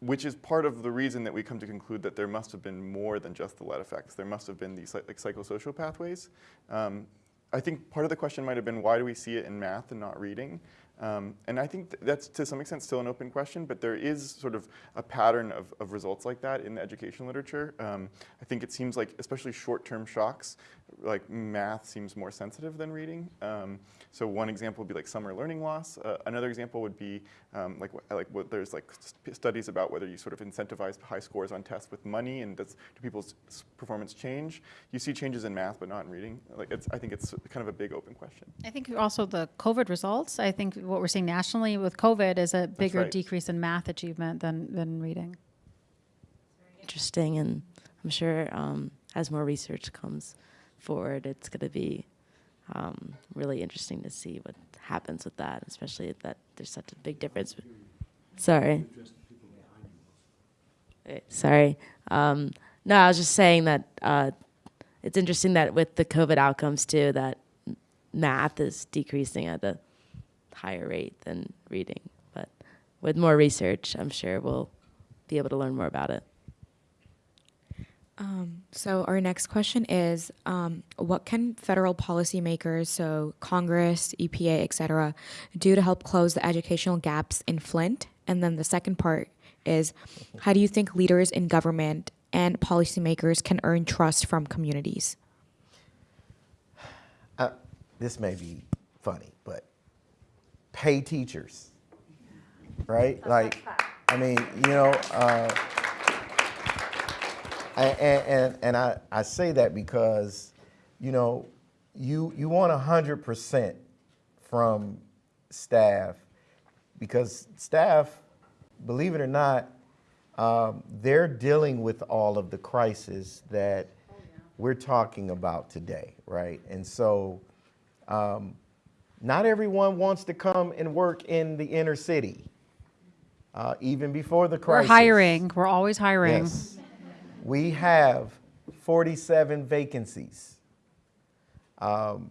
which is part of the reason that we come to conclude that there must have been more than just the lead effects. There must have been these like psychosocial pathways. Um, I think part of the question might have been why do we see it in math and not reading? Um, and I think th- that's to some extent still an open question, but there is sort of a pattern of, of results like that in the education literature. Um, I think it seems like, especially short-term shocks, like math seems more sensitive than reading. Um, so one example would be like summer learning loss. Uh, another example would be um, like like what, there's like st- studies about whether you sort of incentivize high scores on tests with money and does do people's performance change? You see changes in math, but not in reading. Like it's, I think it's kind of a big open question. I think also the COVID results. I think what we're seeing nationally with COVID is a bigger right. decrease in math achievement than than reading. Interesting, and I'm sure um, as more research comes forward, it's going to be um, really interesting to see what happens with that, especially that there's such a big difference. Sorry. Sorry. Um, no, I was just saying that uh, it's interesting that with the COVID outcomes too, that math is decreasing at a higher rate than reading. But with more research, I'm sure we'll be able to learn more about it. Um, so our next question is, um, what can federal policymakers, so Congress, EPA, et cetera, do to help close the educational gaps in Flint? And then the second part is, how do you think leaders in government and policymakers can earn trust from communities? Uh, this may be funny, but pay teachers, right? Like, I mean, you know, uh, and, and, and I, I say that because, you know, you, you want 100% from staff because staff, believe it or not, um, they're dealing with all of the crisis that we're talking about today, right? And so, um, not everyone wants to come and work in the inner city, uh, even before the crisis. We're hiring. We're always hiring. Yes. We have 47 vacancies. Um,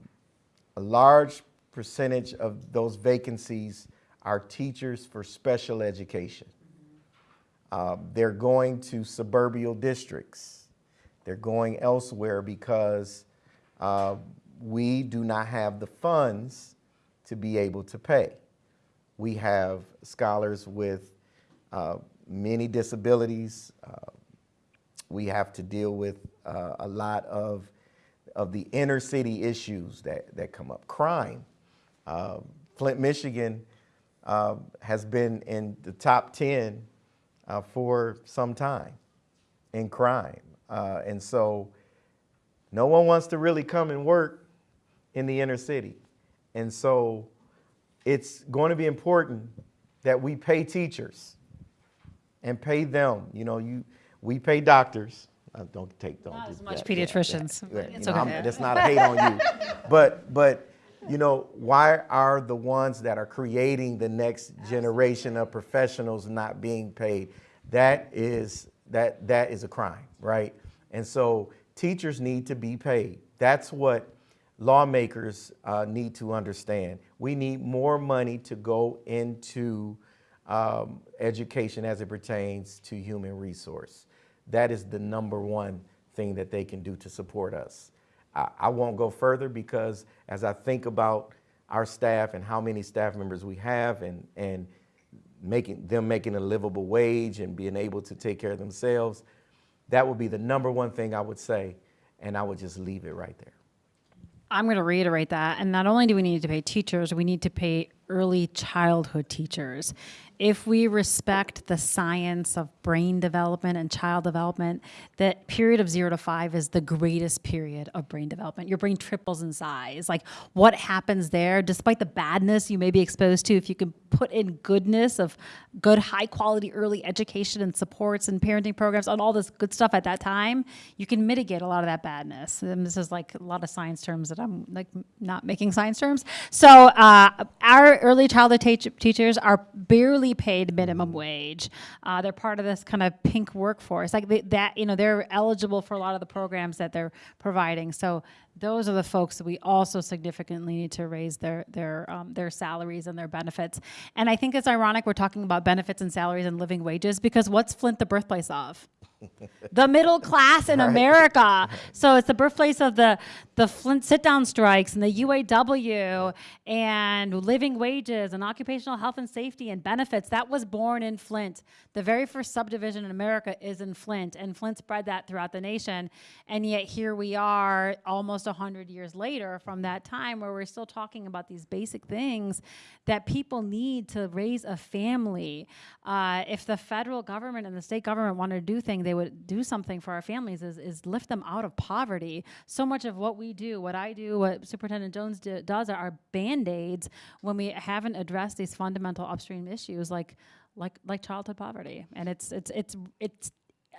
a large percentage of those vacancies are teachers for special education. Uh, they're going to suburban districts. They're going elsewhere because uh, we do not have the funds to be able to pay. We have scholars with uh, many disabilities. Uh, we have to deal with uh, a lot of, of the inner city issues that, that come up. Crime. Uh, Flint, Michigan uh, has been in the top 10 uh, for some time in crime. Uh, and so no one wants to really come and work in the inner city. And so it's going to be important that we pay teachers and pay them. You know, you we pay doctors. Uh, don't take don't Not do as much that, yeah, pediatricians, but yeah, it's know, okay. That's not a hate on you, but but you know why are the ones that are creating the next generation of professionals not being paid? That is that that is a crime, right? And so teachers need to be paid. That's what lawmakers uh, need to understand. We need more money to go into um, education as it pertains to human resource. That is the number one thing that they can do to support us. I, I won't go further because as I think about our staff and how many staff members we have and, and making them making a livable wage and being able to take care of themselves, that would be the number one thing I would say, and I would just leave it right there. I'm going to reiterate that. And not only do we need to pay teachers, we need to pay early childhood teachers. If we respect the science of brain development and child development, that period of zero to five is the greatest period of brain development. Your brain triples in size. Like what happens there, despite the badness you may be exposed to, if you can put in goodness of good, high quality early education and supports and parenting programs and all this good stuff at that time, you can mitigate a lot of that badness. And this is like a lot of science terms that I'm like not making science terms. So uh, our early childhood teachers are barely paid minimum wage. Uh, they're part of this kind of pink workforce. Like they, that, you know, they're eligible for a lot of the programs that they're providing. So those are the folks that we also significantly need to raise their their um, their salaries and their benefits. And I think it's ironic we're talking about benefits and salaries and living wages because what's Flint the birthplace of? The middle class in America. So it's the birthplace of the the Flint sit down strikes and the UAW and living wages and occupational health and safety and benefits. That was born in Flint. The very first subdivision in America is in Flint, and Flint spread that throughout the nation. And yet here we are, almost hundred years later from that time, where we're still talking about these basic things that people need to raise a family. Uh, if the federal government and the state government wanted to do things, they would do something for our families. Is, is lift them out of poverty. So much of what we do, what I do, what Superintendent Jones do, does, are band aids when we haven't addressed these fundamental upstream issues like like like childhood poverty. And it's it's it's it's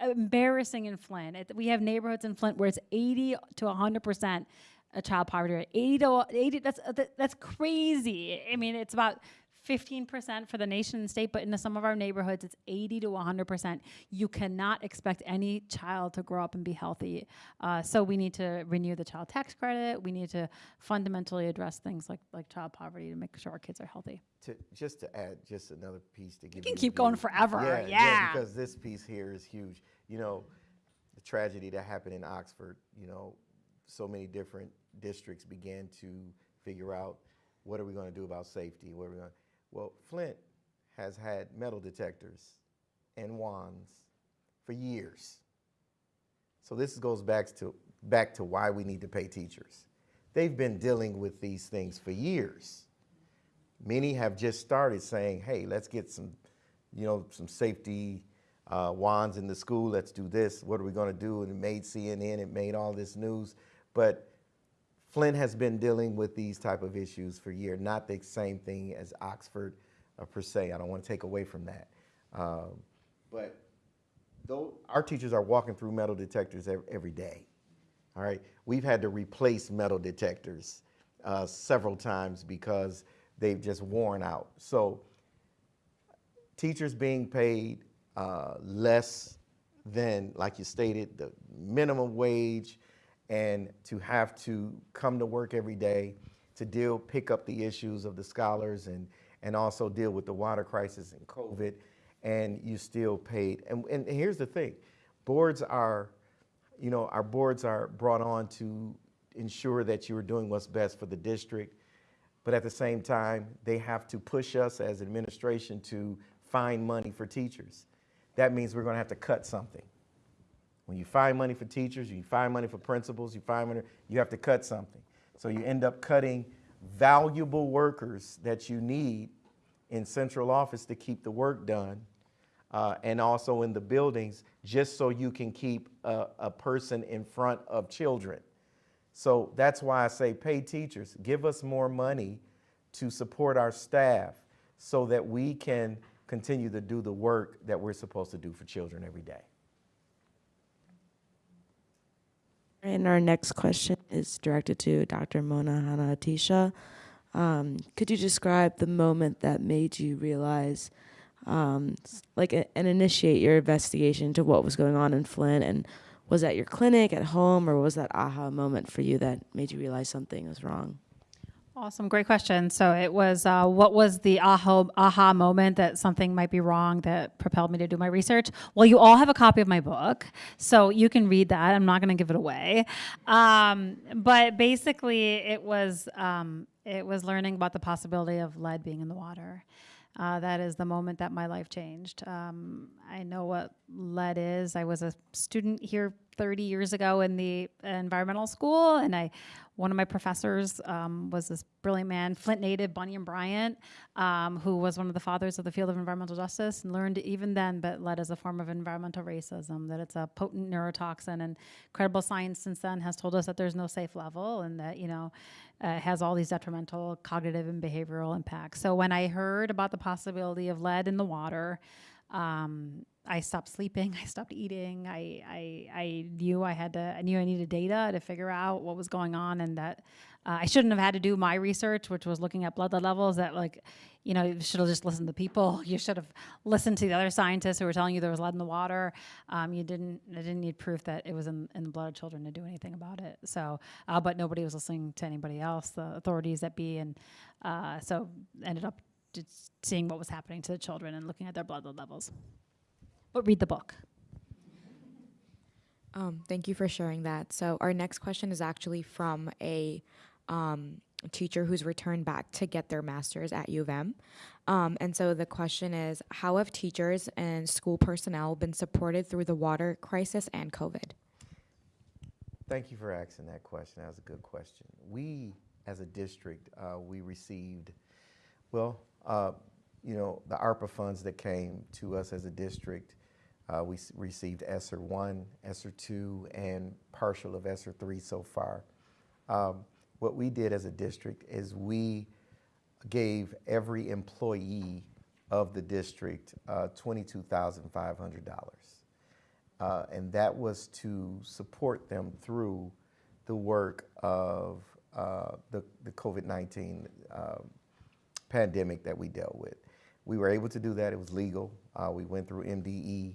embarrassing in Flint. It, we have neighborhoods in Flint where it's 80 to 100 percent a child poverty rate. 80 to 80. That's that, that's crazy. I mean, it's about 15 percent for the nation and state, but in some of our neighborhoods, it's 80 to 100 percent. You cannot expect any child to grow up and be healthy. Uh, so we need to renew the child tax credit. We need to fundamentally address things like like child poverty to make sure our kids are healthy. To, just to add just another piece to give can you can keep going forever, yeah. because this piece here is huge. You know, the tragedy that happened in Oxford. You know, so many different districts began to figure out what are we going to do about safety. What are we going? Well, Flint has had metal detectors and wands for years. So this goes back to back to why we need to pay teachers. They've been dealing with these things for years. Many have just started saying, "Hey, let's get some, you know, some safety uh, wands in the school. Let's do this. What are we going to do?" And it made CNN. It made all this news, but Flint has been dealing with these type of issues for years. Not the same thing as Oxford uh, per se. I don't want to take away from that, um, but though our teachers are walking through metal detectors every, day. All right, we've had to replace metal detectors uh, several times because they've just worn out. So teachers being paid uh, less than, like you stated, the minimum wage, and to have to come to work every day, to to deal, pick up the issues of the scholars and, and also deal with the water crisis and COVID, and you still paid. And, and here's the thing, boards are, you know, our boards are brought on to ensure that you are doing what's best for the district, but at the same time, they have to push us as administration to find money for teachers. That means we're gonna have to cut something. When you find money for teachers, you find money for principals, you find money, you have to cut something. So you end up cutting valuable workers that you need in central office to keep the work done, uh, and also in the buildings, just so you can keep a, a person in front of children. So that's why I say pay teachers, give us more money to support our staff so that we can continue to do the work that we're supposed to do for children every day. And our next question is directed to Dr. Mona Hanna Attisha. Um, could you describe the moment that made you realize, um, like, a, and initiate your investigation into what was going on in Flint? And was that your clinic at home, or was that aha moment for you that made you realize something was wrong? Awesome, great question. So it was, uh, what was the aha, aha moment that something might be wrong that propelled me to do my research? Well, you all have a copy of my book, so you can read that. I'm not going to give it away. Um, but basically, it was um, it was learning about the possibility of lead being in the water. Uh, that is the moment that my life changed. Um, I know what lead is. I was a student here 30 years ago in the environmental school, and I one of my professors um, was this brilliant man, Flint native Bunyan Bryant, um, who was one of the fathers of the field of environmental justice, and learned even then that lead is a form of environmental racism, that it's a potent neurotoxin, and credible science since then has told us that there's no safe level, and that you know uh, has all these detrimental cognitive and behavioral impacts. So when I heard about the possibility of lead in the water, um, I stopped sleeping. I stopped eating. I, I, I knew I had to, I knew I needed data to figure out what was going on and that uh, I shouldn't have had to do my research, which was looking at blood levels that like, you know, you should have just listened to people. You should have listened to the other scientists who were telling you there was lead in the water. Um, you didn't, I didn't need proof that it was in, in the blood of children to do anything about it. So, uh, but nobody was listening to anybody else, the authorities that be, and uh, so ended up just seeing what was happening to the children and looking at their blood lead levels. But read the book. Um, thank you for sharing that. So our next question is actually from a um, teacher who's returned back to get their master's at U of M. Um, and so the question is, how have teachers and school personnel been supported through the water crisis and COVID? Thank you for asking that question. That was a good question. We, as a district, uh, we received, well, uh, you know, the ARPA funds that came to us as a district. Uh, we received ESSER 1, ESSER 2, and partial of ESSER 3 so far. Um, what we did as a district is we gave every employee of the district uh, $22,500. Uh, and that was to support them through the work of uh, the, the COVID-19 um, pandemic that we dealt with. We were able to do that. It was legal. Uh, we went through MDE.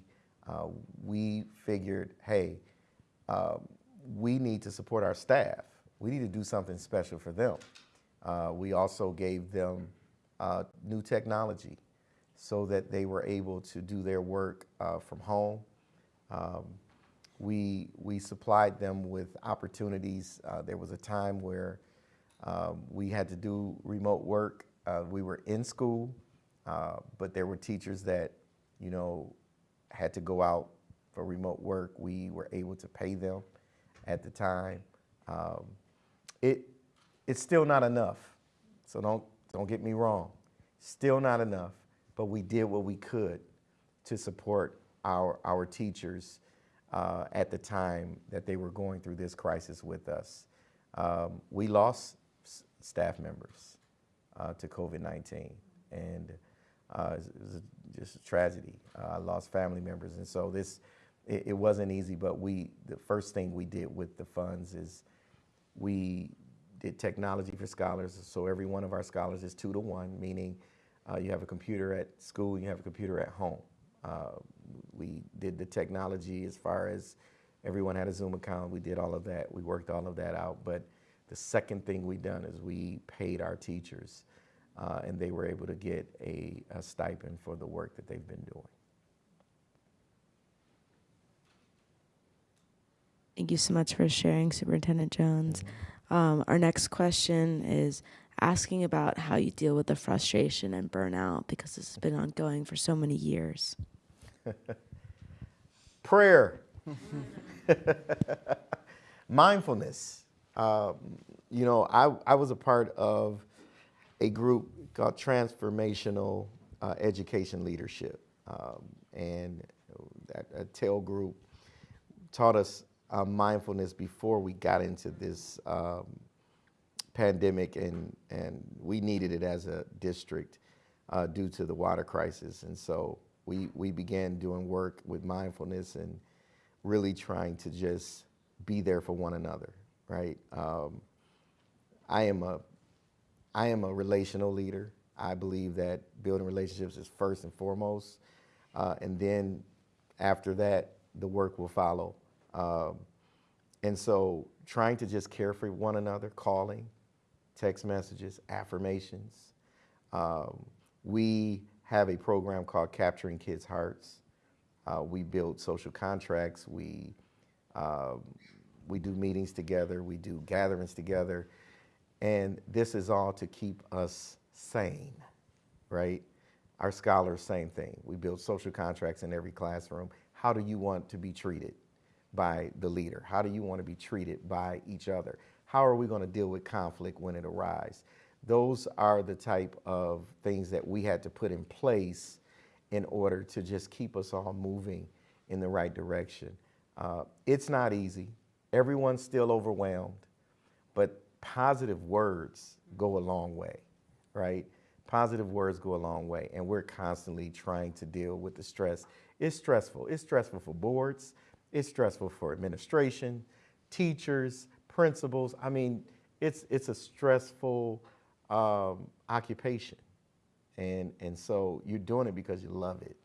Uh, we figured, hey, um, we need to support our staff. We need to do something special for them. Uh, we also gave them uh, new technology so that they were able to do their work uh, from home. Um, we, we supplied them with opportunities. Uh, there was a time where um, we had to do remote work. Uh, we were in school, uh, but there were teachers that, you know, had to go out for remote work. We were able to pay them at the time. Um, it, it's still not enough, so don't, don't get me wrong. Still not enough, but we did what we could to support our, our teachers uh, at the time that they were going through this crisis with us. Um, we lost staff members uh, to COVID-19, and uh, it was just a tragedy. Uh, I lost family members, and so this, it, it wasn't easy. But we, the first thing we did with the funds is we did technology for scholars. So every one of our scholars is two to one, meaning uh, you have a computer at school, you have a computer at home. Uh, we did the technology as far as everyone had a Zoom account. We did all of that. We worked all of that out. But The second thing we done is we paid our teachers, uh, and they were able to get a, a stipend for the work that they've been doing. Thank you so much for sharing, Superintendent Jones. Um, our next question is asking about how you deal with the frustration and burnout because this has been ongoing for so many years. Prayer, mindfulness. Um, you know, I, I was a part of a group called Transformational uh, Education Leadership. Um, and that a TEL group taught us uh, mindfulness before we got into this um, pandemic, and, and we needed it as a district uh, due to the water crisis. And so we, we began doing work with mindfulness and really trying to just be there for one another, right? Um, I am a I am a relational leader. I believe that building relationships is first and foremost, uh, and then after that, the work will follow. Um, and so, trying to just care for one another, calling, text messages, affirmations. Um, we have a program called Capturing Kids' Hearts. Uh, we build social contracts. We um, we do meetings together. We do gatherings together. And this is all to keep us sane, right? Our scholars, same thing. We build social contracts in every classroom. How do you want to be treated by the leader? How do you want to be treated by each other? How are we going to deal with conflict when it arises? Those are the type of things that we had to put in place in order to just keep us all moving in the right direction. Uh, it's not easy. Everyone's still overwhelmed, but positive words go a long way, right? Positive words go a long way, and we're constantly trying to deal with the stress. It's stressful. It's stressful for boards. It's stressful for administration, teachers, principals. I mean, it's it's a stressful um, occupation, and and so you're doing it because you love it,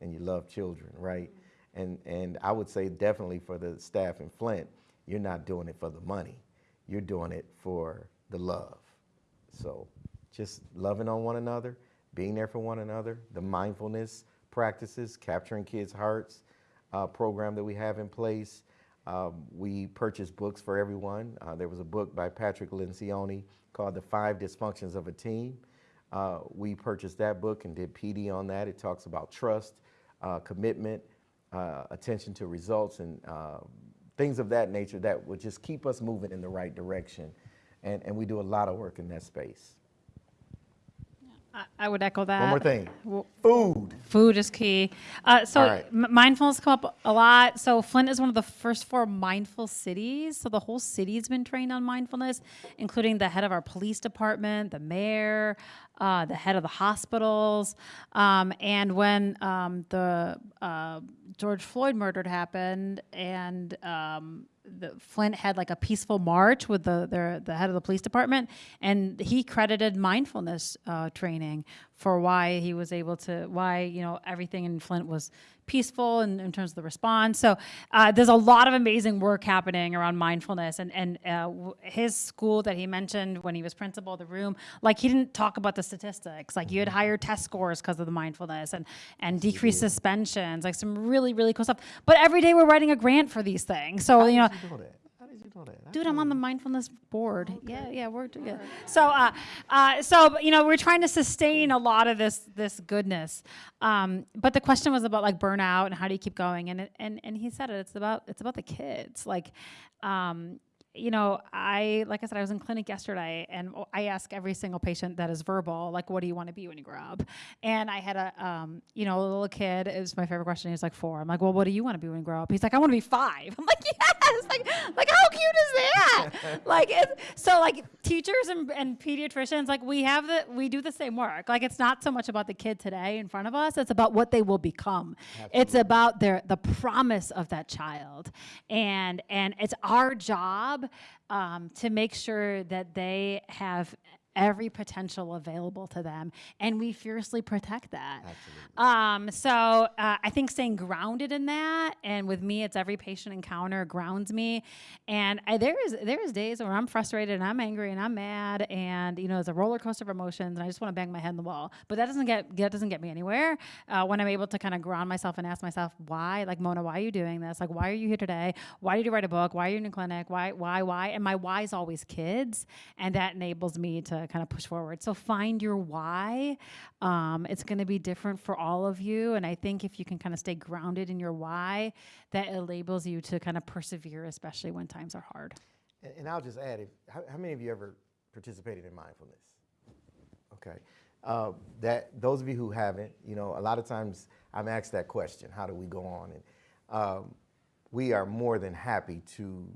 and you love children, right? And and I would say definitely for the staff in Flint, you're not doing it for the money you're doing it for the love. So just loving on one another, being there for one another, the mindfulness practices, capturing kids' hearts uh, program that we have in place. Um, we purchase books for everyone. Uh, there was a book by Patrick Lencioni called The Five Dysfunctions of a Team. Uh, we purchased that book and did PD on that. It talks about trust, uh, commitment, uh, attention to results, and uh, things of that nature that would just keep us moving in the right direction. And, and we do a lot of work in that space. I, I would echo that. One more thing food. Food is key. Uh, so right. m- mindfulness come up a lot. So Flint is one of the first four mindful cities. So the whole city's been trained on mindfulness, including the head of our police department, the mayor, uh, the head of the hospitals. Um, and when um, the uh, George Floyd murder happened, and um, the Flint had like a peaceful march with the the, the head of the police department, and he credited mindfulness uh, training for why he was able to why you know everything in Flint was peaceful in, in terms of the response. So uh, there's a lot of amazing work happening around mindfulness, and and uh, his school that he mentioned when he was principal of the room, like he didn't talk about the statistics, like you had higher test scores because of the mindfulness and and decreased suspensions, like some really really cool stuff. But every day we're writing a grant for these things, so. How you know that? How did you know that? I Dude, I'm on the mindfulness board. Yeah, yeah, we're yeah. So, uh, uh, so you know, we're trying to sustain a lot of this this goodness. Um, but the question was about like burnout and how do you keep going? And it, and and he said it. It's about it's about the kids. Like, um, you know, I like I said, I was in clinic yesterday, and I ask every single patient that is verbal, like, "What do you want to be when you grow up?" And I had a, um, you know, a little kid. It was my favorite question. He was like four. I'm like, "Well, what do you want to be when you grow up?" He's like, "I want to be five. I'm like, "Yes!" Like, like how cute is that? like, it's, so like teachers and, and pediatricians, like we have the we do the same work. Like, it's not so much about the kid today in front of us. It's about what they will become. It's about their the promise of that child, and and it's our job um, to make sure that they have every potential available to them, and we fiercely protect that. Um, so uh, I think staying grounded in that, and with me, it's every patient encounter grounds me. And I, there is there is days where I'm frustrated and I'm angry and I'm mad, and you know it's a roller coaster of emotions, and I just want to bang my head in the wall. But that doesn't get that doesn't get me anywhere. Uh, when I'm able to kind of ground myself and ask myself why, like Mona, why are you doing this? Like why are you here today? Why did you write a book? Why are you in a clinic? Why why why? And my why is always kids, and that enables me to kind of push forward. So find your why. Um, it's going to be different for all of you, and I think if you can kind of stay grounded in your why, that enables you to kind of persevere, especially when times are hard. And, and I'll just add, if, how, how many of you ever participated in mindfulness? Okay. Uh, that those of you who haven't, you know, a lot of times I'm asked that question: How do we go on? And um, we are more than happy to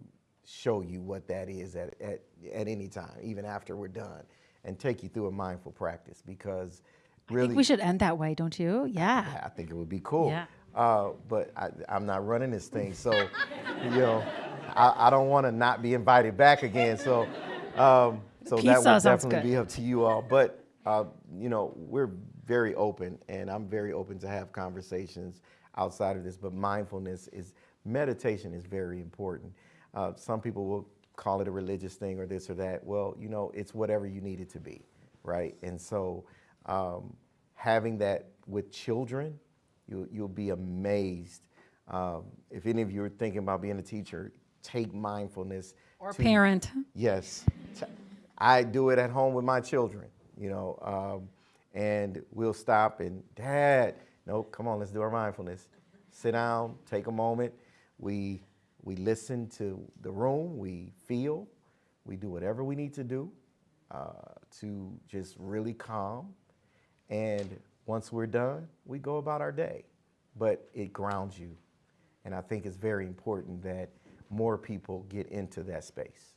show you what that is at, at at any time, even after we're done, and take you through a mindful practice because I really, think we should end that way, don't you? Yeah. I think it would be cool. Yeah. Uh, but I, I'm not running this thing, so you know, I, I don't want to not be invited back again. So, um, so that would definitely be up to you all. But uh, you know, we're very open, and I'm very open to have conversations outside of this. But mindfulness is meditation is very important. Uh, some people will call it a religious thing or this or that. Well, you know, it's whatever you need it to be, right? And so, um, having that with children, you, you'll be amazed. Um, if any of you are thinking about being a teacher, take mindfulness. Or to- parent. Yes. I do it at home with my children, you know, um, and we'll stop and, Dad, no, come on, let's do our mindfulness. Sit down, take a moment. We, we listen to the room, we feel, we do whatever we need to do uh, to just really calm. And once we're done, we go about our day. But it grounds you. And I think it's very important that more people get into that space.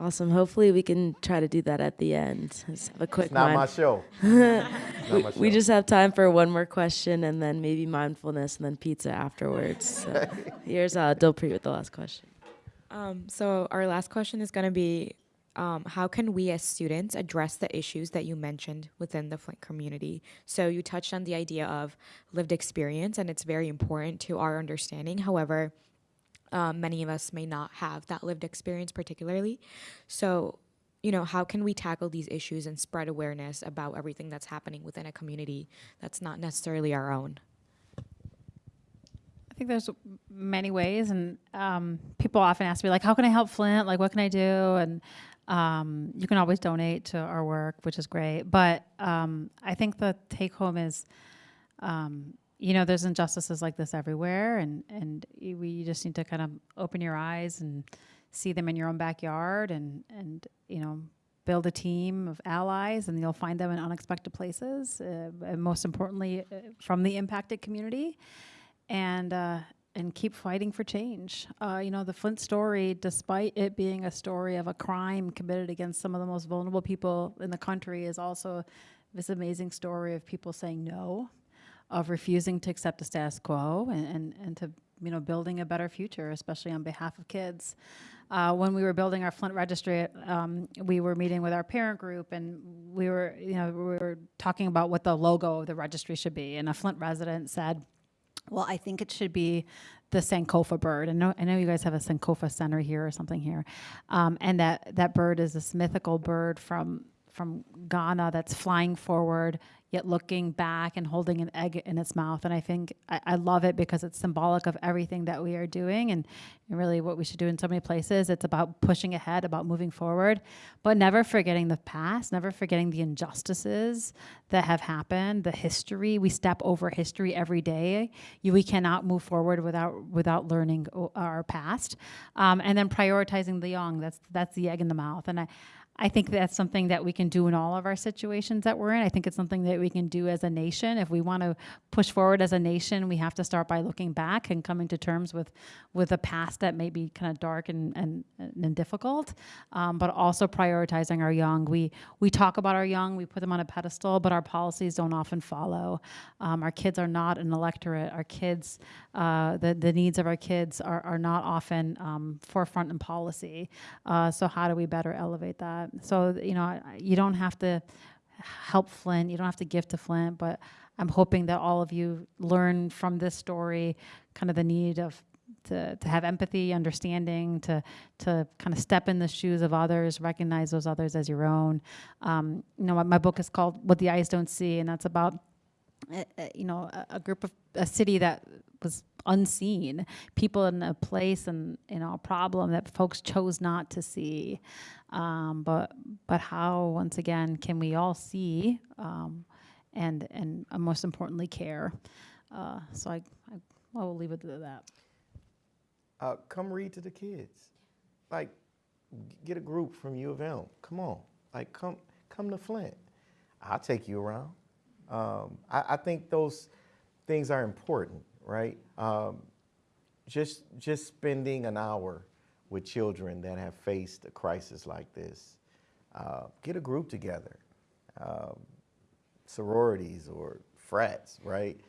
Awesome. Hopefully, we can try to do that at the end. Just have a quick It's not my show. Not my We just have time for one more question and then maybe mindfulness and then pizza afterwards. So here's uh, Dilpreet with the last question. Um, so our last question is going to be, um, how can we as students address the issues that you mentioned within the Flint community? So you touched on the idea of lived experience, and it's very important to our understanding. However, um, many of us may not have that lived experience particularly. So, you know, how can we tackle these issues and spread awareness about everything that's happening within a community that's not necessarily our own? I think there's many ways, and um, people often ask me like, "How can I help Flint? Like, what can I do?" And um, you can always donate to our work, which is great. But um, I think the take home is, um, you know, there's injustices like this everywhere, and and we just need to kind of open your eyes and see them in your own backyard, and and you know. Build a team of allies, and you'll find them in unexpected places. Uh, and most importantly, uh, from the impacted community and uh, and keep fighting for change. Uh, you know, the Flint story, despite it being a story of a crime committed against some of the most vulnerable people in the country, is also this amazing story of people saying no, of refusing to accept the status quo, and, and, and to you know building a better future, especially on behalf of kids. Uh, when we were building our Flint registry, um, we were meeting with our parent group, and we were you know we were talking about what the logo of the registry should be, and a Flint resident said. Well, I think it should be the Sankofa bird. I know, I know you guys have a Sankofa center here or something here, um, and that that bird is this mythical bird from from Ghana that's flying forward yet looking back and holding an egg in its mouth. And I think I, I love it because it's symbolic of everything that we are doing and, and really what we should do in so many places. It's about pushing ahead, about moving forward, but never forgetting the past, never forgetting the injustices that have happened, the history. We step over history every day. You, we cannot move forward without without learning our past, um, and then prioritizing the young. That's that's the egg in the mouth. And I, I think that's something that we can do in all of our situations that we're in. I think it's something that we can do as a nation. If we want to push forward as a nation, we have to start by looking back and coming to terms with with a past that may be kind of dark and and, and difficult, um, but also prioritizing our young. We we talk about our young, we put them on a pedestal, but our policies don't often follow. Um, our kids are not an electorate. Our kids, uh, the the needs of our kids are are not often um, forefront in policy. Uh, so how do we better elevate that? So you know you don't have to help Flint. You don't have to give to Flint, but I'm hoping that all of you learn from this story kind of the need of to, to have empathy, understanding, to to kind of step in the shoes of others, recognize those others as your own. Um, you know, my, my book is called "What the Eyes Don't See," and that's about uh, you know a, a group of a city that was unseen, people in a place and know a problem that folks chose not to see. Um, but but how once again can we all see um, and and uh, most importantly care? Uh, so I, I I will leave it to that. Uh, come read to the kids. Like, get a group from U of M. Come on. Like, come come to Flint. I'll take you around. Um, I, I think those things are important, right? Um, just just spending an hour with children that have faced a crisis like this. Uh, get a group together, um, sororities or frats, right?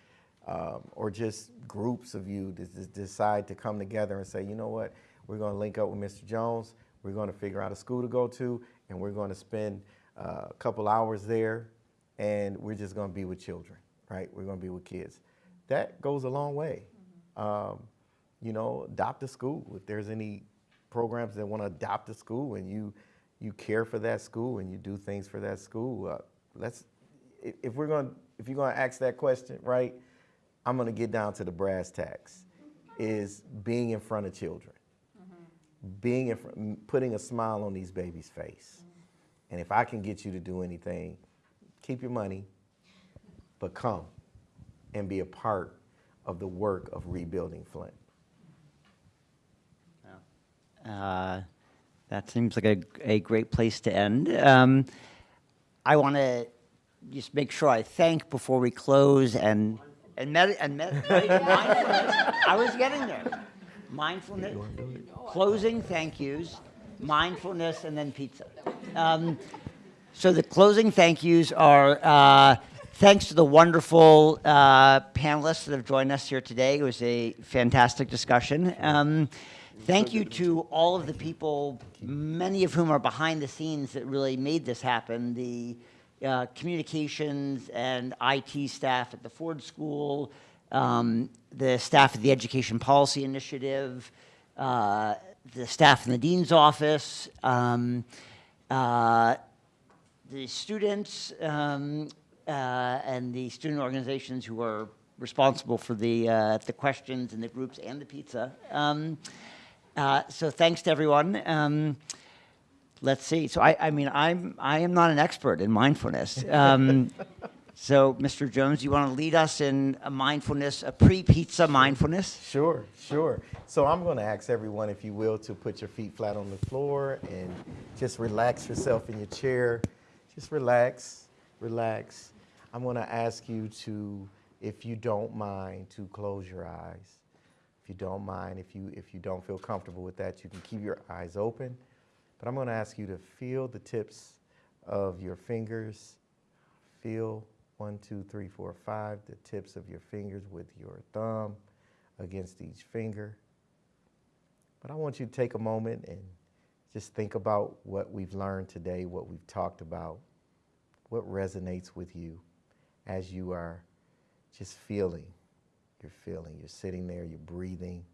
Um, or just groups of you that decide to come together and say, you know what, we're going to link up with Mr. Jones. We're going to figure out a school to go to, and we're going to spend uh, a couple hours there, and we're just going to be with children, right? We're going to be with kids. That goes a long way. Um, you know, adopt a school. If there's any programs that want to adopt a school and you you care for that school and you do things for that school, uh, let's. If, we're going, to if you're going to ask that question, right, I'm going to get down to the brass tacks. Is being in front of children, being in front, putting a smile on these babies' face, and if I can get you to do anything, keep your money, but come and be a part of the work of rebuilding Flint. Uh, that seems like a, a great place to end. Um, I want to just make sure I thank before we close and and med- and med- I was getting there. Mindfulness, closing thank yous, mindfulness, and then pizza. Um, so the closing thank yous are uh, thanks to the wonderful uh, panelists that have joined us here today. It was a fantastic discussion. Um, thank you to all of the people, many of whom are behind the scenes that really made this happen. The uh, communications and IT staff at the Ford School, um, the staff at the Education Policy Initiative, uh, the staff in the dean's office, um, uh, the students um, uh, and the student organizations who are responsible for the uh, the questions and the groups and the pizza. Um, uh, so thanks to everyone. Um, let's see. So I, I mean, I'm I am not an expert in mindfulness. Um, so Mr. Jones, you want to lead us in a mindfulness, a pre-pizza mindfulness? Sure, sure. So I'm going to ask everyone, if you will, to put your feet flat on the floor and just relax yourself in your chair. Just relax, relax. I'm going to ask you to, if you don't mind, to close your eyes. If you don't mind, if you if you don't feel comfortable with that, you can keep your eyes open. But I'm going to ask you to feel the tips of your fingers. Feel one, two, three, four, five, the tips of your fingers with your thumb against each finger. But I want you to take a moment and just think about what we've learned today, what we've talked about, what resonates with you as you are just feeling. You're feeling, you're sitting there, you're breathing.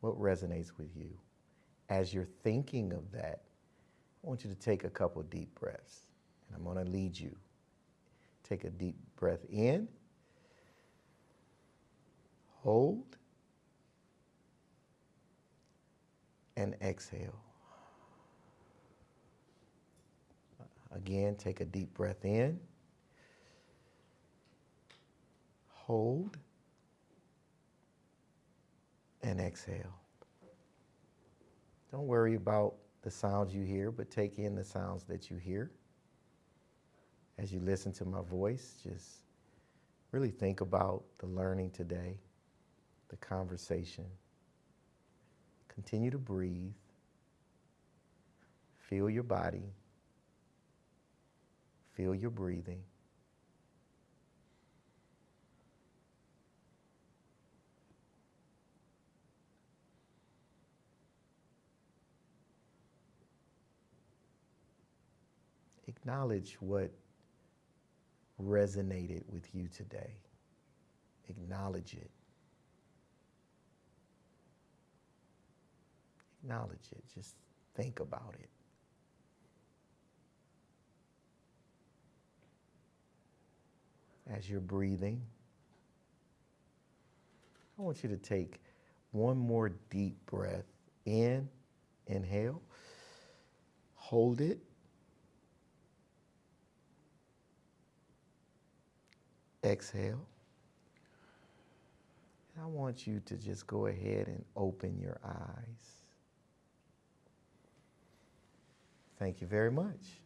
What resonates with you? As you're thinking of that, I want you to take a couple deep breaths. And I'm going to lead you. Take a deep breath in. Hold. And exhale. Again, take a deep breath in. Hold. And exhale. Don't worry about the sounds you hear, but take in the sounds that you hear. As you listen to my voice, just really think about the learning today, the conversation. Continue to breathe. Feel your body. Feel your breathing. acknowledge what resonated with you today. Acknowledge it. Acknowledge it. Just think about it. As you're breathing, I want you to take one more deep breath in, inhale, hold it. Exhale. And I want you to just go ahead and open your eyes. Thank you very much.